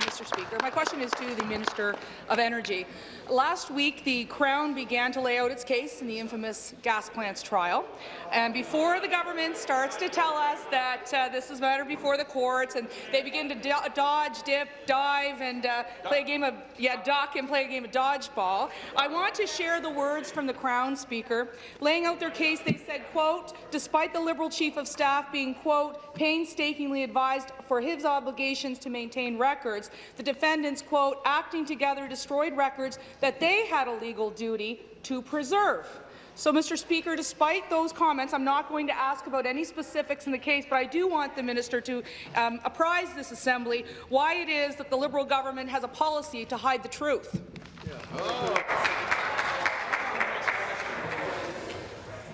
[SPEAKER 14] Mr. Speaker. My question is to the Minister of Energy. Last week, the Crown began to lay out its case in the infamous gas plants trial. And before the government starts to tell us that uh, this is a matter before the courts, and they begin to do dodge, dip, dive, and uh, play a game of yeah, duck and play a game of dodgeball, I want to share the words from the Crown Speaker laying out their case. They said, "quote Despite the Liberal Chief of Staff being quote painstakingly advised for his obligations to maintain records, the defendants quote acting together destroyed records that they had a legal duty to preserve." So, Mr. Speaker, despite those comments, I'm not going to ask about any specifics in the case, but I do want the minister to um, apprise this Assembly why it is that the Liberal government has a policy to hide the truth.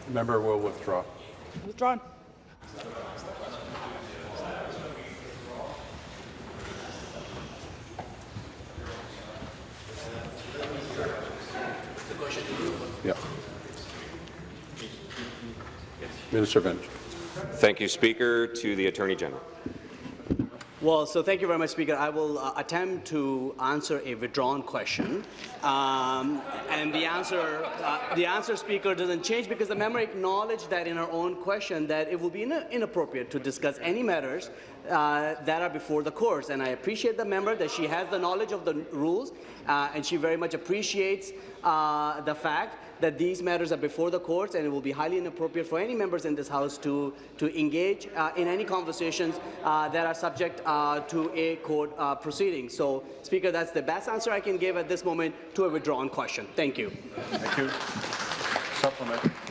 [SPEAKER 1] The member will withdraw.
[SPEAKER 14] Withdrawn.
[SPEAKER 1] Yeah. Minister of
[SPEAKER 6] Thank you, Speaker. To the Attorney General.
[SPEAKER 15] Well, so thank you very much, Speaker. I will uh, attempt to answer a withdrawn question, um, and the answer, uh, the answer, Speaker, doesn't change because the member acknowledged that in her own question that it will be in inappropriate to discuss any matters uh, that are before the courts. And I appreciate the member that she has the knowledge of the rules, uh, and she very much appreciates uh, the fact that these matters are before the courts and it will be highly inappropriate for any members in this House to, to engage uh, in any conversations uh, that are subject to a court proceeding. So, Speaker, that's the best answer I can give at this moment to a withdrawn question. Thank you.
[SPEAKER 1] Thank you. Supplement.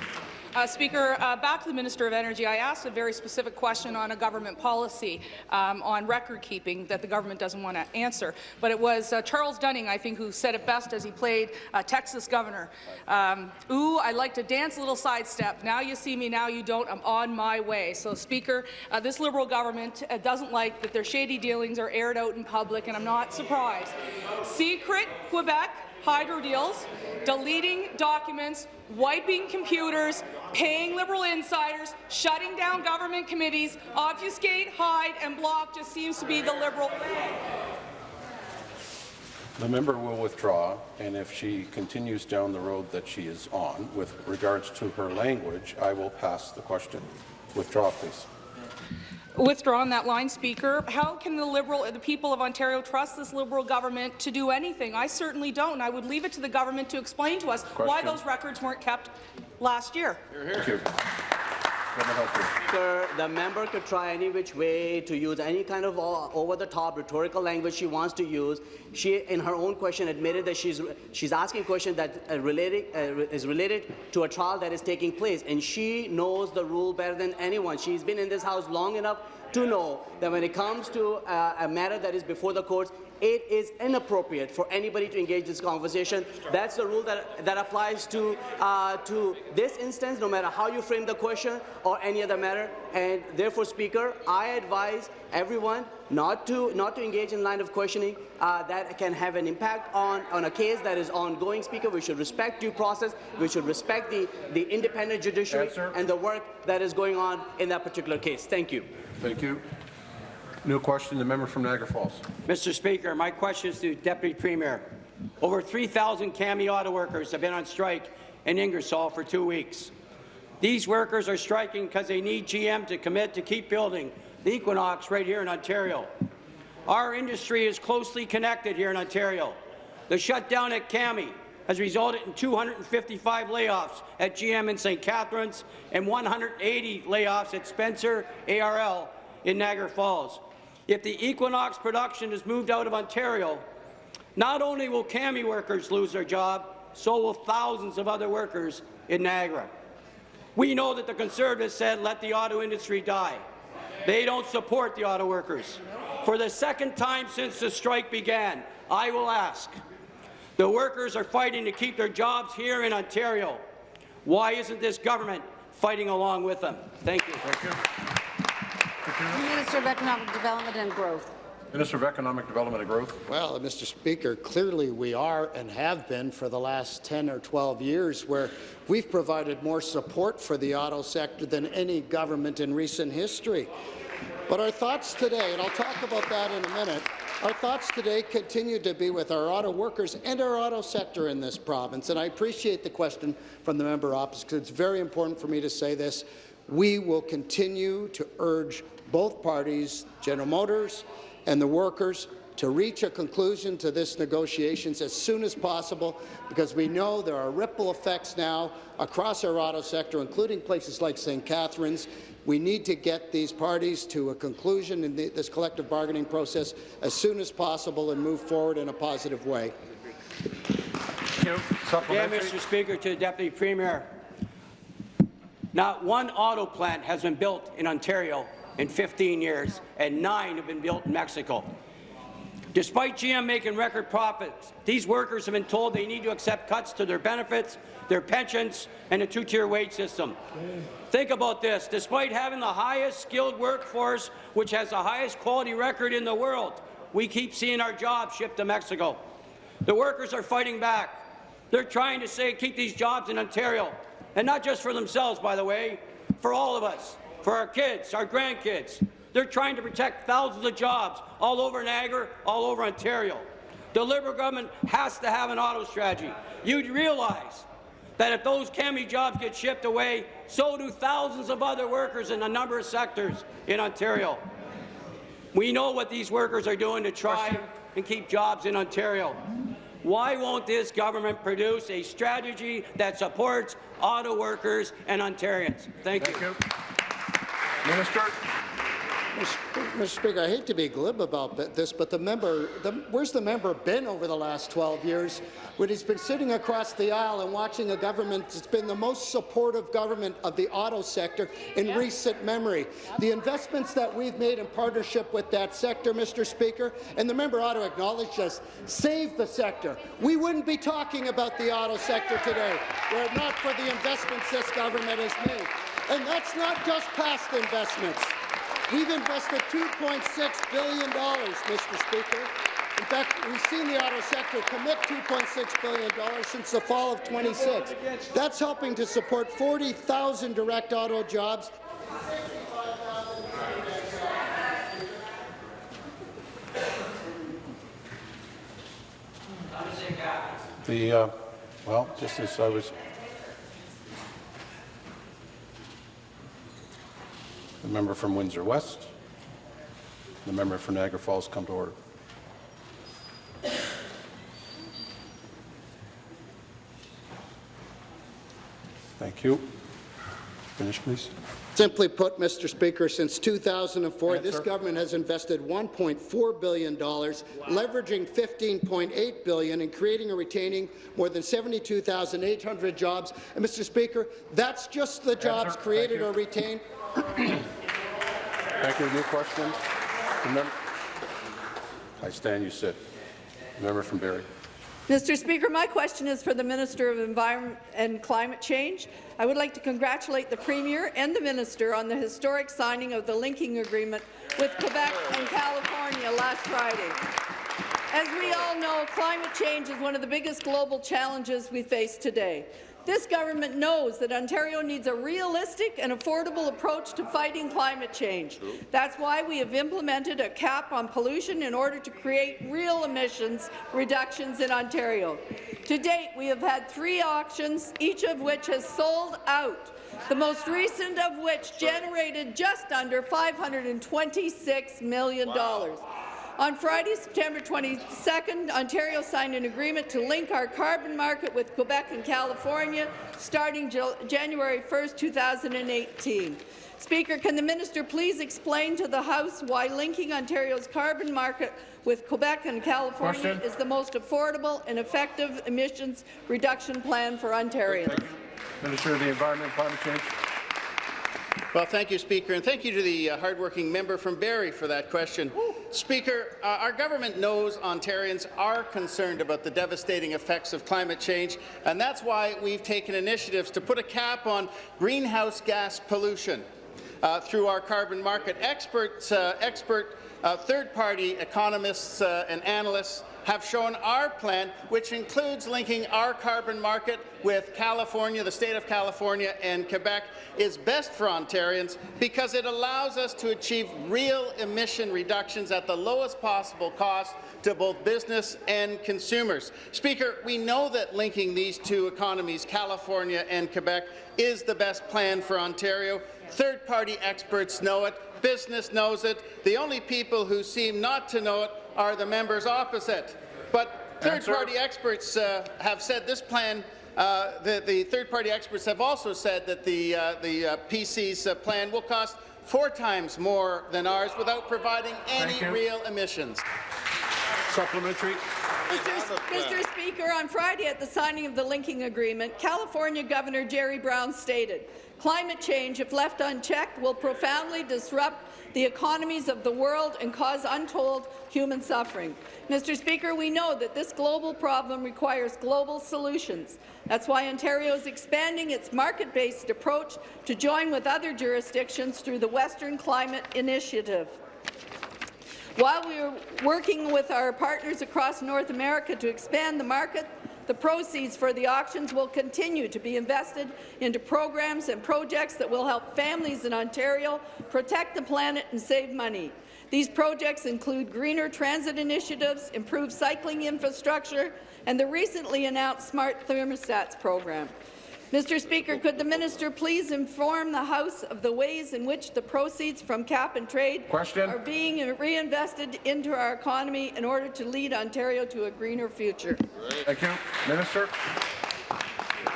[SPEAKER 14] Uh, Speaker, uh, back to the Minister of Energy. I asked a very specific question on a government policy um, on record keeping that the government doesn't want to answer. But it was uh, Charles Durning, I think, who said it best as he played uh, Texas governor. Um, Ooh, I like to dance a little sidestep. Now you see me, now you don't. I'm on my way. So, Speaker, uh, this Liberal government uh, doesn't like that their shady dealings are aired out in public, and I'm not surprised. Secret Quebec hydro deals, deleting documents, wiping computers, paying Liberal insiders, shutting down government committees, obfuscate, hide, and block just seems to be the Liberal
[SPEAKER 1] The member will withdraw, and if she continues down the road that she is on with regards to her language, I will pass the question. Withdraw, please.
[SPEAKER 14] Withdraw on that line, Speaker. How can the Liberal, the people of Ontario trust this Liberal government to do anything? I certainly don't. I would leave it to the government to explain to us why those records weren't kept last year.
[SPEAKER 15] Speaker, the member could try any which way to use any kind of over-the-top rhetorical language she wants to use. She, in her own question, admitted that she's she's asking a question that uh, related, uh, is related to a trial that is taking place, and she knows the rule better than anyone. She's been in this house long enough to know that when it comes to uh, a matter that is before the courts, it is inappropriate for anybody to engage this conversation. That's the rule that, that applies to, uh, to this instance, no matter how you frame the question or any other matter. And therefore, Speaker, I advise everyone not to, not to engage in line of questioning uh, that can have an impact on, on a case that is ongoing, Speaker. We should respect due process. We should respect the, the independent judiciary
[SPEAKER 1] Answer.
[SPEAKER 15] and the work that is going on in that particular case. Thank you.
[SPEAKER 1] Thank you. New question, the member from Niagara Falls.
[SPEAKER 16] Mr. Speaker, my question is to Deputy Premier. Over 3,000 CAMI auto workers have been on strike in Ingersoll for two weeks. These workers are striking because they need GM to commit to keep building the Equinox right here in Ontario. Our industry is closely connected here in Ontario. The shutdown at CAMI has resulted in 255 layoffs at GM in St. Catharines and 180 layoffs at Spencer ARL in Niagara Falls. If the Equinox production is moved out of Ontario, not only will CAMI workers lose their job, so will thousands of other workers in Niagara. We know that the Conservatives said, let the auto industry die. They don't support the auto workers. For the second time since the strike began, I will ask, the workers are fighting to keep their jobs here in Ontario. Why isn't this government fighting along with them? Thank you. Thank you.
[SPEAKER 4] Minister of Economic Development and Growth.
[SPEAKER 1] Minister of Economic Development and Growth.
[SPEAKER 17] Well, Mr. Speaker, clearly we are and have been for the last 10 or 12 years where we've provided more support for the auto sector than any government in recent history. But our thoughts today, and I'll talk about that in a minute, our thoughts today continue to be with our auto workers and our auto sector in this province. And I appreciate the question from the member opposite because it's very important for me to say this. We will continue to urge both parties, General Motors and the workers, to reach a conclusion to this negotiations as soon as possible because we know there are ripple effects now across our auto sector, including places like St. Catharines. We need to get these parties to a conclusion in the, this collective bargaining process as soon as possible and move forward in a positive way.
[SPEAKER 16] Yeah, Mr. Speaker, to the Deputy Premier. Not one auto plant has been built in Ontario in 15 years, and nine have been built in Mexico. Despite GM making record profits, these workers have been told they need to accept cuts to their benefits, their pensions, and a two-tier wage system. Think about this. Despite having the highest skilled workforce, which has the highest quality record in the world, we keep seeing our jobs shipped to Mexico. The workers are fighting back. They're trying to say keep these jobs in Ontario, and not just for themselves, by the way, for all of us, for our kids, our grandkids. They're trying to protect thousands of jobs all over Niagara, all over Ontario. The Liberal government has to have an auto strategy. You'd realize that if those CAMI jobs get shipped away, so do thousands of other workers in a number of sectors in Ontario. We know what these workers are doing to try and keep jobs in Ontario. Why won't this government produce a strategy that supports auto workers and Ontarians? Thank,
[SPEAKER 7] Thank
[SPEAKER 16] you.
[SPEAKER 7] you. Minister.
[SPEAKER 17] Mr. Speaker, I hate to be glib about this, but the member, the, where's the member been over the last 12 years when he's been sitting across the aisle and watching a government that's been the most supportive government of the auto sector in recent memory? The investments that we've made in partnership with that sector, Mr. Speaker, and the member ought to acknowledge this, save the sector. We wouldn't be talking about the auto sector today were it not for the investments this government has made. And that's not just past investments. We've invested $2.6 billion, Mr. Speaker. In fact, we've seen the auto sector commit $2.6 billion since the fall of 26. That's helping to support 40,000 direct auto jobs.
[SPEAKER 1] The, uh, well, just as I was, the member from Windsor West, the member from Niagara Falls come to order. Thank you. Finish, please.
[SPEAKER 17] Simply put, Mr. Speaker, since 2004, this
[SPEAKER 1] Answer.
[SPEAKER 17] government has invested $1.4 billion, leveraging 15.8 billion and creating or retaining more than 72,800 jobs. And, Mr. Speaker, that's just the jobs
[SPEAKER 1] Thank
[SPEAKER 17] created or retained.
[SPEAKER 1] Thank you. New question? Mem- I stand, you sit. Member from Barrie.
[SPEAKER 18] Mr. Speaker, my question is for the Minister of Environment and Climate Change. I would like to congratulate the Premier and the Minister on the historic signing of the linking agreement with Quebec and California last Friday. As we all know, climate change is one of the biggest global challenges we face today. This government knows that Ontario needs a realistic and affordable approach to fighting climate change. That's why we have implemented a cap on pollution in order to create real emissions reductions in Ontario. To date, we have had three auctions, each of which has sold out, the most recent of which generated just under $526 million. On Friday, September 22nd, Ontario signed an agreement to link our carbon market with Quebec and California starting January 1st, 2018. Speaker, can the minister please explain to the House why linking Ontario's carbon market with Quebec and California
[SPEAKER 7] Question.
[SPEAKER 18] is the most affordable and effective emissions reduction plan for Ontarians?
[SPEAKER 7] Minister of the Environment and Climate Change.
[SPEAKER 19] Well, thank you, Speaker, and thank you to the uh, hardworking member from Barrie for that question. Speaker, uh, our government knows Ontarians are concerned about the devastating effects of climate change, and that's why we've taken initiatives to put a cap on greenhouse gas pollution uh, through our carbon market. Experts, uh, expert uh, third-party economists uh, and analysts have shown our plan, which includes linking our carbon market with California, the state of California and Quebec, is best for Ontarians because it allows us to achieve real emission reductions at the lowest possible cost to both business and consumers. Speaker, we know that linking these two economies, California and Quebec, is the best plan for Ontario. Third-party experts know it. Business knows it. The only people who seem not to know it are the members opposite. But third-party experts uh, have said this plan uh, the, the third-party experts have also said that the, uh, the uh, PC's uh, plan will cost four times more than ours without providing any real emissions.
[SPEAKER 7] Supplementary.
[SPEAKER 18] Mr. Mr. Speaker, on Friday at the signing of the linking agreement, California Governor Jerry Brown stated, climate change, if left unchecked, will profoundly disrupt the economies of the world and cause untold human suffering. Mr. Speaker, we know that this global problem requires global solutions. That's why Ontario is expanding its market-based approach to join with other jurisdictions through the Western Climate Initiative. While we are working with our partners across North America to expand the market, the proceeds for the auctions will continue to be invested into programs and projects that will help families in Ontario protect the planet and save money. These projects include greener transit initiatives, improved cycling infrastructure, and the recently announced Smart Thermostats program. Mr. Speaker, could the minister please inform the House of the ways in which the proceeds from cap and trade
[SPEAKER 7] Question.
[SPEAKER 18] are being reinvested into our economy in order to lead Ontario to a greener future?
[SPEAKER 7] Thank you. Minister.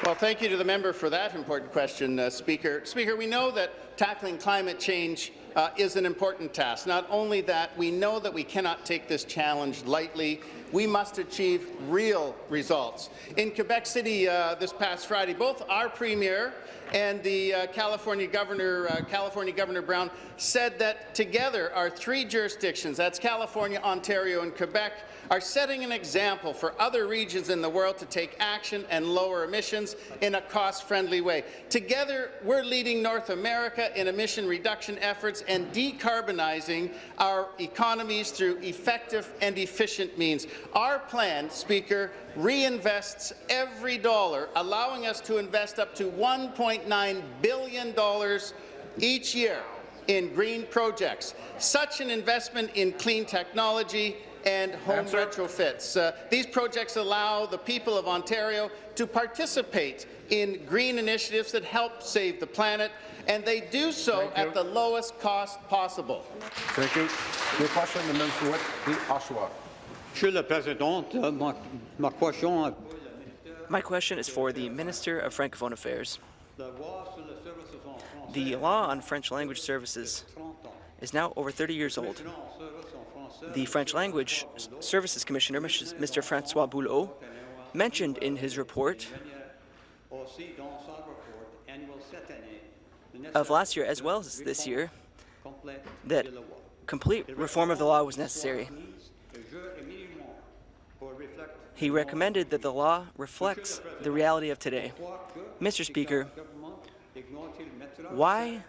[SPEAKER 19] Well, thank you to the member for that important question, uh, Speaker. Speaker, we know that tackling climate change uh, is an important task. Not only that, we know that we cannot take this challenge lightly. We must achieve real results. In Quebec City uh, this past Friday, both our Premier and the uh, California Governor, uh, California Governor Brown, said that together our three jurisdictions, that's California, Ontario and Quebec, are setting an example for other regions in the world to take action and lower emissions in a cost-friendly way. Together, we're leading North America in emission reduction efforts and decarbonizing our economies through effective and efficient means. Our plan, Speaker, reinvests every dollar, allowing us to invest up to $1.9 billion each year in green projects. Such an investment in clean technology and home
[SPEAKER 7] Answer.
[SPEAKER 19] retrofits. Uh, these projects allow the people of Ontario to participate in green initiatives that help save the planet, and they do so at the lowest cost possible.
[SPEAKER 1] Thank you. Your question, the member for Whitby,
[SPEAKER 20] Euh,
[SPEAKER 21] My question is for the Minister of Francophone Affairs.
[SPEAKER 20] la loi sur les services en français
[SPEAKER 21] The law on French language services is now over 30 years old.
[SPEAKER 20] services en français
[SPEAKER 21] The French Language Services Commissioner, Mr. Francois Boileau, mentioned in his report
[SPEAKER 20] aussi dans son rapport annuel cette année le
[SPEAKER 21] of last year as well as this year that
[SPEAKER 20] de la loi.
[SPEAKER 21] complete reform of the law was necessary. He recommended that the law reflects the reality of today. Mr. Speaker, why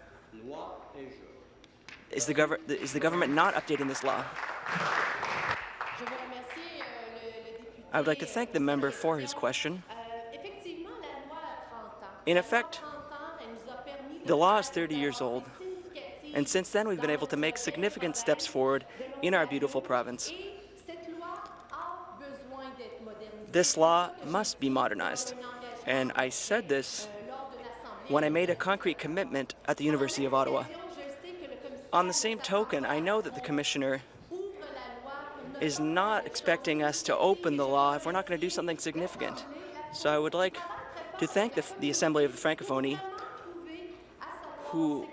[SPEAKER 21] is the, is the government not updating this law? I would like to thank the member for his question. In effect, the law is 30 years old, and since then we've been able to make significant steps forward in our beautiful province. This law must be modernized, and I said this when I made a concrete commitment at the University of Ottawa. On the same token, I know that the Commissioner is not expecting us to open the law if we're not going to do something significant. So I would like to thank the, the Assembly of the Francophonie who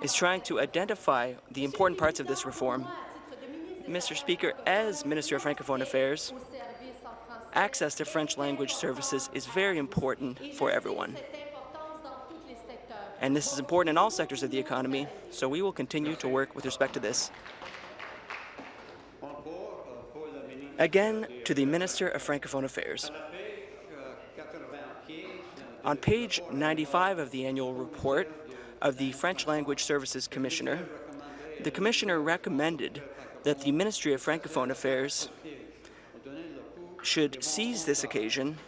[SPEAKER 21] is trying to identify the important parts of this reform. Mr. Speaker, as Minister of Francophone Affairs, access to French language services is very important for everyone. And this is important in all sectors of the economy, so we will continue to work with respect to this. Again, to the Minister of Francophone Affairs. On page 95 of the annual report of the French Language Services Commissioner, the Commissioner recommended that the Ministry of Francophone Affairs should seize this occasion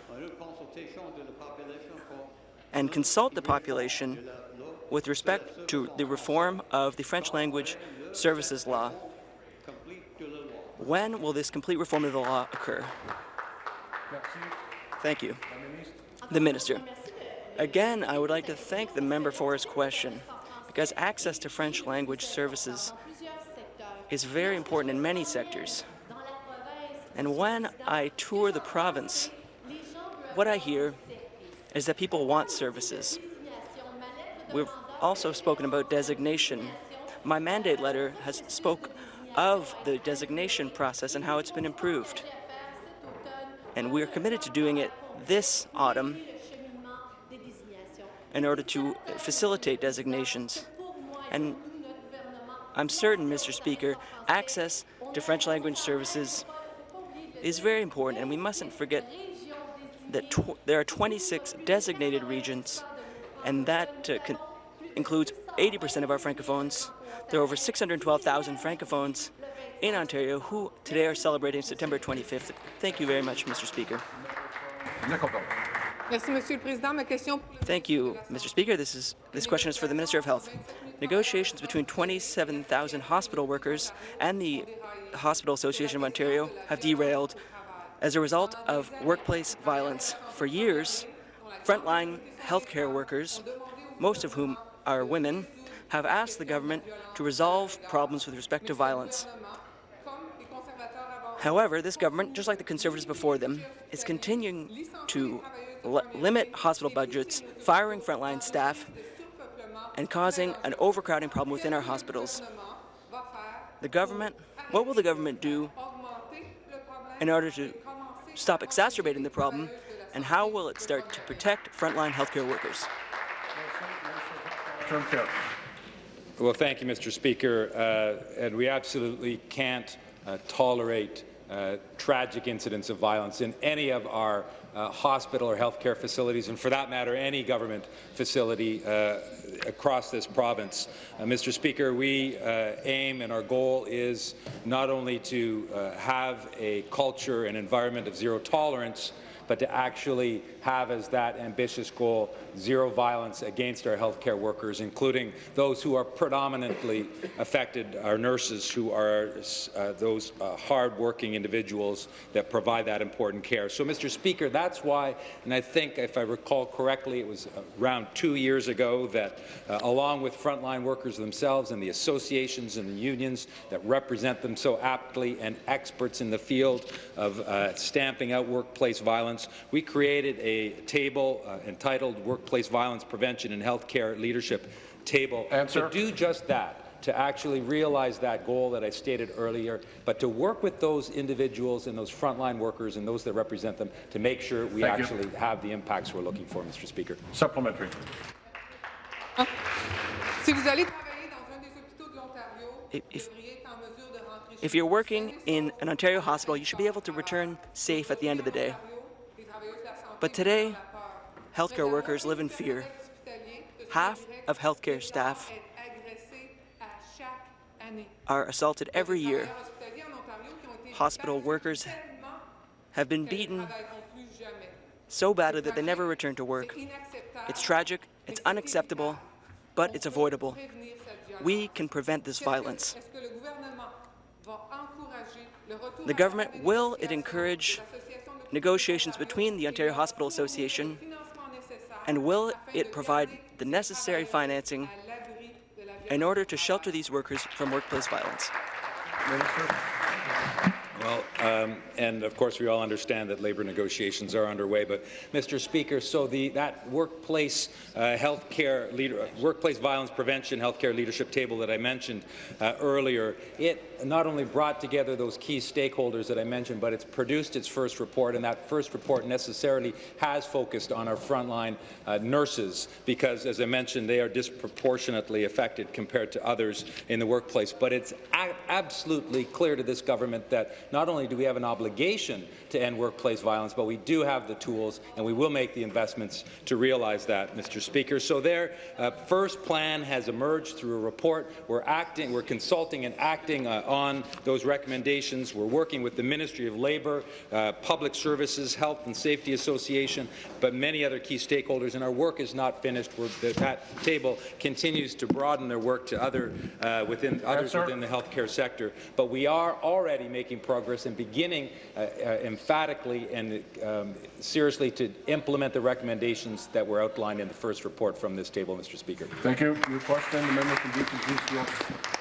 [SPEAKER 21] and consult the population with respect to the reform of the French language services law. When will this complete reform of the law occur? Thank you. The Minister. Again, I would like to thank the member for his question, because access to French language services is very important in many sectors. And when I tour the province, what I hear is that people want services. We've also spoken about designation. My mandate letter has spoke of the designation process and how it's been improved. And we're committed to doing it this autumn in order to facilitate designations. And I'm certain, Mr. Speaker, access to French language services is very important, and we mustn't forget that there are 26 designated regions, and that uh, includes 80% of our francophones. There are over 612,000 francophones in Ontario who today are celebrating September 25th. Thank you very much, Mr. Speaker. Thank you, Mr. Speaker. This is this question is for the Minister of Health. Negotiations between 27,000 hospital workers and the Hospital Association of Ontario have derailed as a result of workplace violence. For years, frontline healthcare workers, most of whom are women, have asked the government to resolve problems with respect to violence. However, this government, just like the Conservatives before them, is continuing to limit hospital budgets, firing frontline staff, and causing an overcrowding problem within our hospitals. The government, what will the government do in order to stop exacerbating the problem, and how will it start to protect frontline healthcare workers?
[SPEAKER 13] Well, thank you, Mr. Speaker. Uh, and we absolutely can't uh, tolerate uh, tragic incidents of violence in any of our uh, hospital or healthcare facilities, and for that matter, any government facility uh, across this province. Uh, Mr. Speaker, we uh, aim and our goal is not only to uh, have a culture and environment of zero tolerance, but to actually have as that ambitious goal zero violence against our healthcare workers, including those who are predominantly affected, our nurses who are uh, those uh, hard-working individuals that provide that important care. So, Mr. Speaker, that's why, and I think, if I recall correctly, it was around two years ago that, uh, along with frontline workers themselves and the associations and the unions that represent them so aptly and experts in the field of uh, stamping out workplace violence, violence, we created a table uh, entitled Workplace Violence Prevention and Healthcare Leadership Table Answer. to do just that to actually realize that goal that I stated earlier, but to work with those individuals and those frontline workers and those that represent them to make sure we Thank actually you. have the impacts we're looking for, Mr. Speaker.
[SPEAKER 7] Supplementary.
[SPEAKER 21] If, if you're working in an Ontario hospital, you should be able to return safe at the end of the day. But today, healthcare workers live in fear. Half of healthcare staff are assaulted every year. Hospital workers have been beaten so badly that they never return to work. It's tragic, it's unacceptable, but it's avoidable. We can prevent this violence. The government will it encourage negotiations between the Ontario Hospital Association, and will it provide the necessary financing in order to shelter these workers from workplace violence?
[SPEAKER 13] Well, um, and of course we all understand that labour negotiations are underway. But, Mr. Speaker, so the that workplace uh, health care leader, workplace violence prevention healthcare leadership table that I mentioned uh, earlier, it not only brought together those key stakeholders that I mentioned, but it's produced its first report, and that first report necessarily has focused on our frontline uh, nurses because, as I mentioned, they are disproportionately affected compared to others in the workplace. But it's absolutely clear to this government that not only do we have an obligation to end workplace violence, but we do have the tools, and we will make the investments to realize that, Mr. Speaker. So their uh, first plan has emerged through a report. We're acting, we're consulting and acting uh, on those recommendations. We're working with the Ministry of Labour, uh, Public Services, Health and Safety Association, but many other key stakeholders, and our work is not finished. We're, that table continues to broaden their work to other uh, within others within the healthcare sector. But we are already making progress and beginning uh, uh, emphatically and um, seriously to implement the recommendations that were outlined in the first report from this table, Mr. Speaker.
[SPEAKER 7] Thank you. Your question, the member from Beaches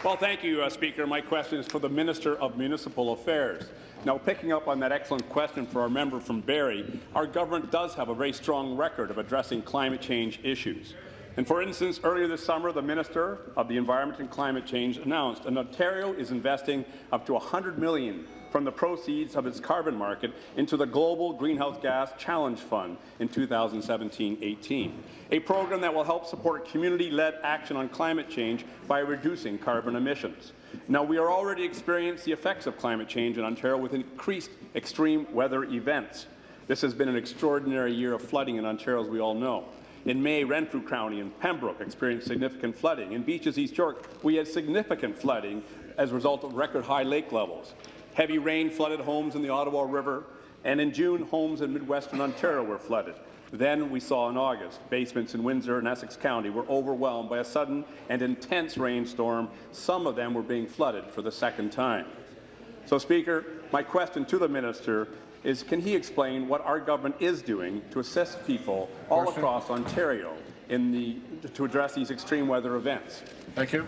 [SPEAKER 22] Well, thank you, uh, Speaker. My question is for the Minister of Municipal Affairs. Now, picking up on that excellent question for our member from Barrie, our government does have a very strong record of addressing climate change issues. And for instance, earlier this summer, the Minister of the Environment and Climate Change announced that Ontario is investing up to $100 million from the proceeds of its carbon market into the Global Greenhouse Gas Challenge Fund in 2017-18, a program that will help support community-led action on climate change by reducing carbon emissions. Now, we are already experiencing the effects of climate change in Ontario with increased extreme weather events. This has been an extraordinary year of flooding in Ontario, as we all know. In May, Renfrew County and Pembroke experienced significant flooding. In Beaches, East York, we had significant flooding as a result of record-high lake levels. Heavy rain flooded homes in the Ottawa River, and in June, homes in Midwestern Ontario were flooded. Then we saw in August, basements in Windsor and Essex County were overwhelmed by a sudden and intense rainstorm. Some of them were being flooded for the second time. So, Speaker, my question to the minister is can he explain what our government is doing to assist people all
[SPEAKER 7] Question.
[SPEAKER 22] across Ontario in the, to address these extreme weather events?
[SPEAKER 7] Thank you.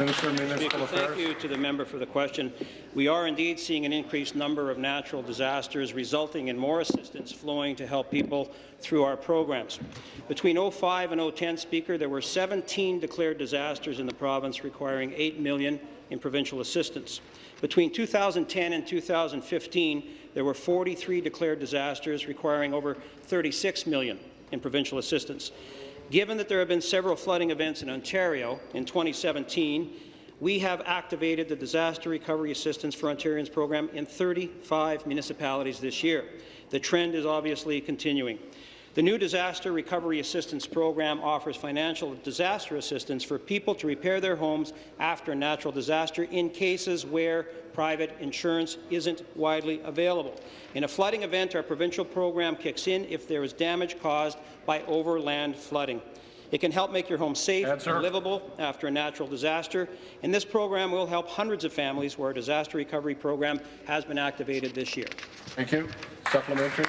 [SPEAKER 7] Minister Municipal
[SPEAKER 23] Speaker,
[SPEAKER 7] Affairs.
[SPEAKER 23] thank you to the member for the question. We are indeed seeing an increased number of natural disasters, resulting in more assistance flowing to help people through our programs. Between 05 and 010, Speaker, there were 17 declared disasters in the province requiring 8 million in provincial assistance. Between 2010 and 2015, there were 43 declared disasters requiring over 36 million in provincial assistance. Given that there have been several flooding events in Ontario in 2017, we have activated the Disaster Recovery Assistance for Ontarians program in 35 municipalities this year. The trend is obviously continuing. The new Disaster Recovery Assistance Program offers financial disaster assistance for people to repair their homes after a natural disaster in cases where private insurance isn't widely available. In a flooding event, our provincial program kicks in if there is damage caused by overland flooding. It can help make your home safe and livable after a natural disaster, and this program will help hundreds of families where a disaster recovery program has been activated this year.
[SPEAKER 7] Thank you. Supplementary.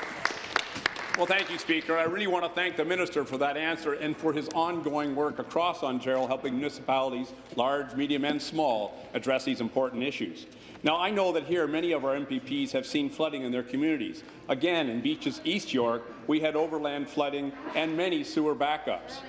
[SPEAKER 22] Well, thank you, Speaker. I really want to thank the minister for that answer and for his ongoing work across Ontario, helping municipalities, large, medium, and small, address these important issues. Now, I know that here many of our MPPs have seen flooding in their communities. Again, in Beaches, East York, we had overland flooding and many sewer backups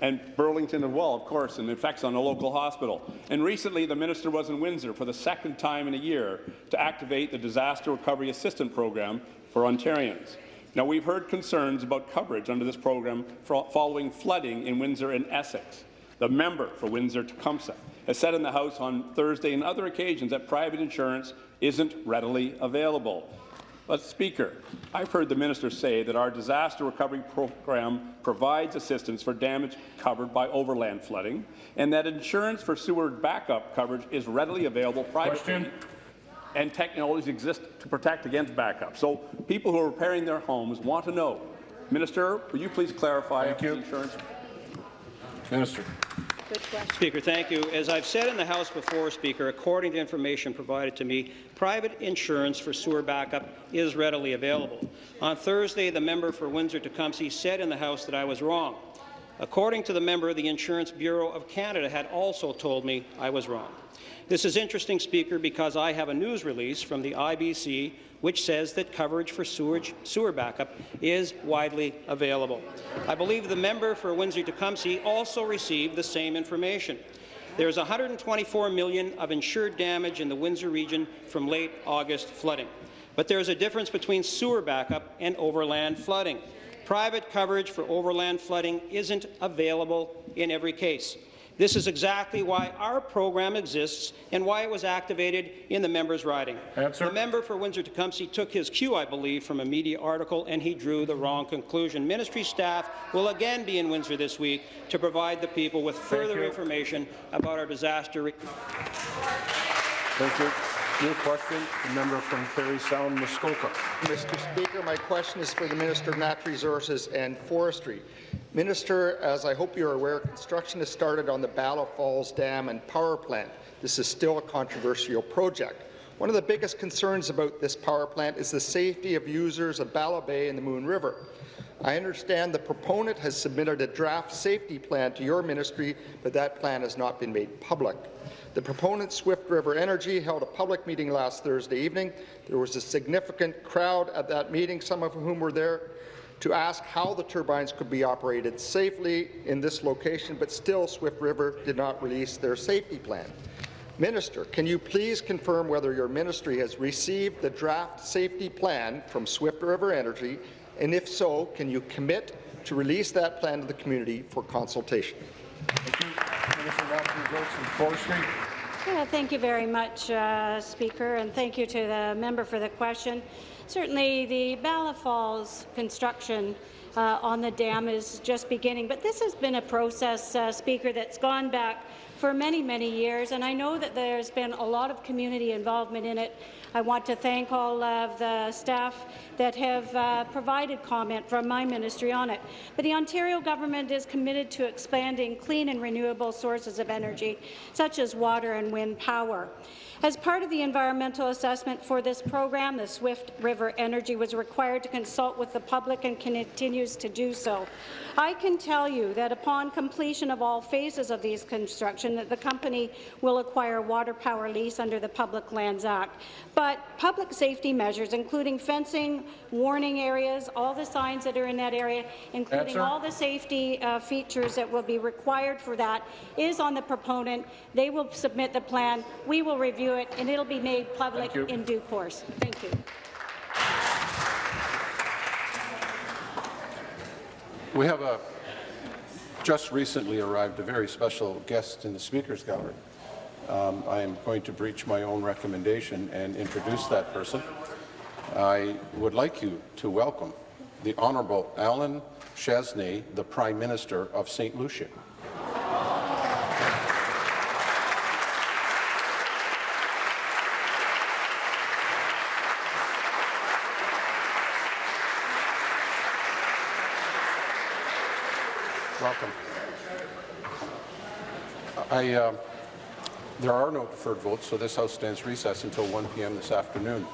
[SPEAKER 22] and Burlington as well, of course, and the effects on the local hospital. And recently, the minister was in Windsor for the second time in a year to activate the Disaster Recovery Assistance Program for Ontarians. Now, we've heard concerns about coverage under this program following flooding in Windsor and Essex. The member for Windsor-Tecumseh has said in the House on Thursday and other occasions that private insurance isn't readily available. But, Speaker, I've heard the minister say that our disaster recovery program provides assistance for damage covered by overland flooding, and that insurance for sewer backup coverage is readily available privately, and technologies exist to protect against backup. So people who are repairing their homes want to know. Minister, will you please clarify if the insurance
[SPEAKER 7] Minister.
[SPEAKER 23] Speaker, thank you. As I've said in the House before, Speaker, according to information provided to me, private insurance for sewer backup is readily available. On Thursday, the member for Windsor-Tecumseh said in the House that I was wrong. According to the member, the Insurance Bureau of Canada had also told me I was wrong. This is interesting, Speaker, because I have a news release from the IBC which says that coverage for sewage, sewer backup is widely available. I believe the member for Windsor-Tecumseh also received the same information. There is 124 million of insured damage in the Windsor region from late August flooding. But there is a difference between sewer backup and overland flooding. Private coverage for overland flooding isn't available in every case. This is exactly why our program exists and why it was activated in the member's riding.
[SPEAKER 7] Answer.
[SPEAKER 23] The member for Windsor-Tecumseh took his cue, I believe, from a media article, and he drew the wrong conclusion. Ministry staff will again be in Windsor this week to provide the people with further information about our disaster.
[SPEAKER 7] Thank you. New question, the member from Parry Sound, Muskoka.
[SPEAKER 10] Mr. Speaker, my question is for the Minister of Natural Resources and Forestry. Minister, as I hope you're aware, construction has started on the Bala Falls Dam and Power Plant. This is still a controversial project. One of the biggest concerns about this power plant is the safety of users of Bala Bay and the Moon River. I understand the proponent has submitted a draft safety plan to your ministry, but that plan has not been made public. The proponent, Swift River Energy, held a public meeting last Thursday evening. There was a significant crowd at that meeting, some of whom were there to ask how the turbines could be operated safely in this location, but still Swift River did not release their safety plan. Minister, can you please confirm whether your ministry has received the draft safety plan from Swift River Energy, and if so, can you commit to release that plan to the community for consultation?
[SPEAKER 7] Minister Resources and Forestry.
[SPEAKER 24] Yeah, thank you very much, uh, Speaker, and thank you to the member for the question. Certainly, the Bala Falls construction uh, on the dam is just beginning, but this has been a process, uh, Speaker, that's gone back for many, many years, and I know that there's been a lot of community involvement in it. I want to thank all of the staff that have uh, provided comment from my ministry on it. But the Ontario government is committed to expanding clean and renewable sources of energy, such as water and wind power. As part of the environmental assessment for this program, the Swift River Energy was required to consult with the public and continues to do so. I can tell you that upon completion of all phases of these construction, that the company will acquire a water power lease under the Public Lands Act. But public safety measures, including fencing, warning areas, all the signs that are in that area, including all the safety uh, features that will be required for that, is on the proponent. They will submit the plan. We will review it, and it'll be made public in due course. Thank you.
[SPEAKER 1] We have a just recently arrived a very special guest in the Speaker's Gallery. Um, I am going to breach my own recommendation and introduce that person. I would like you to welcome the Honourable Allen Chastanet, the Prime Minister of St. Lucia. Welcome. I, uh, there are no deferred votes, so this House stands recessed until 1 p.m. this afternoon.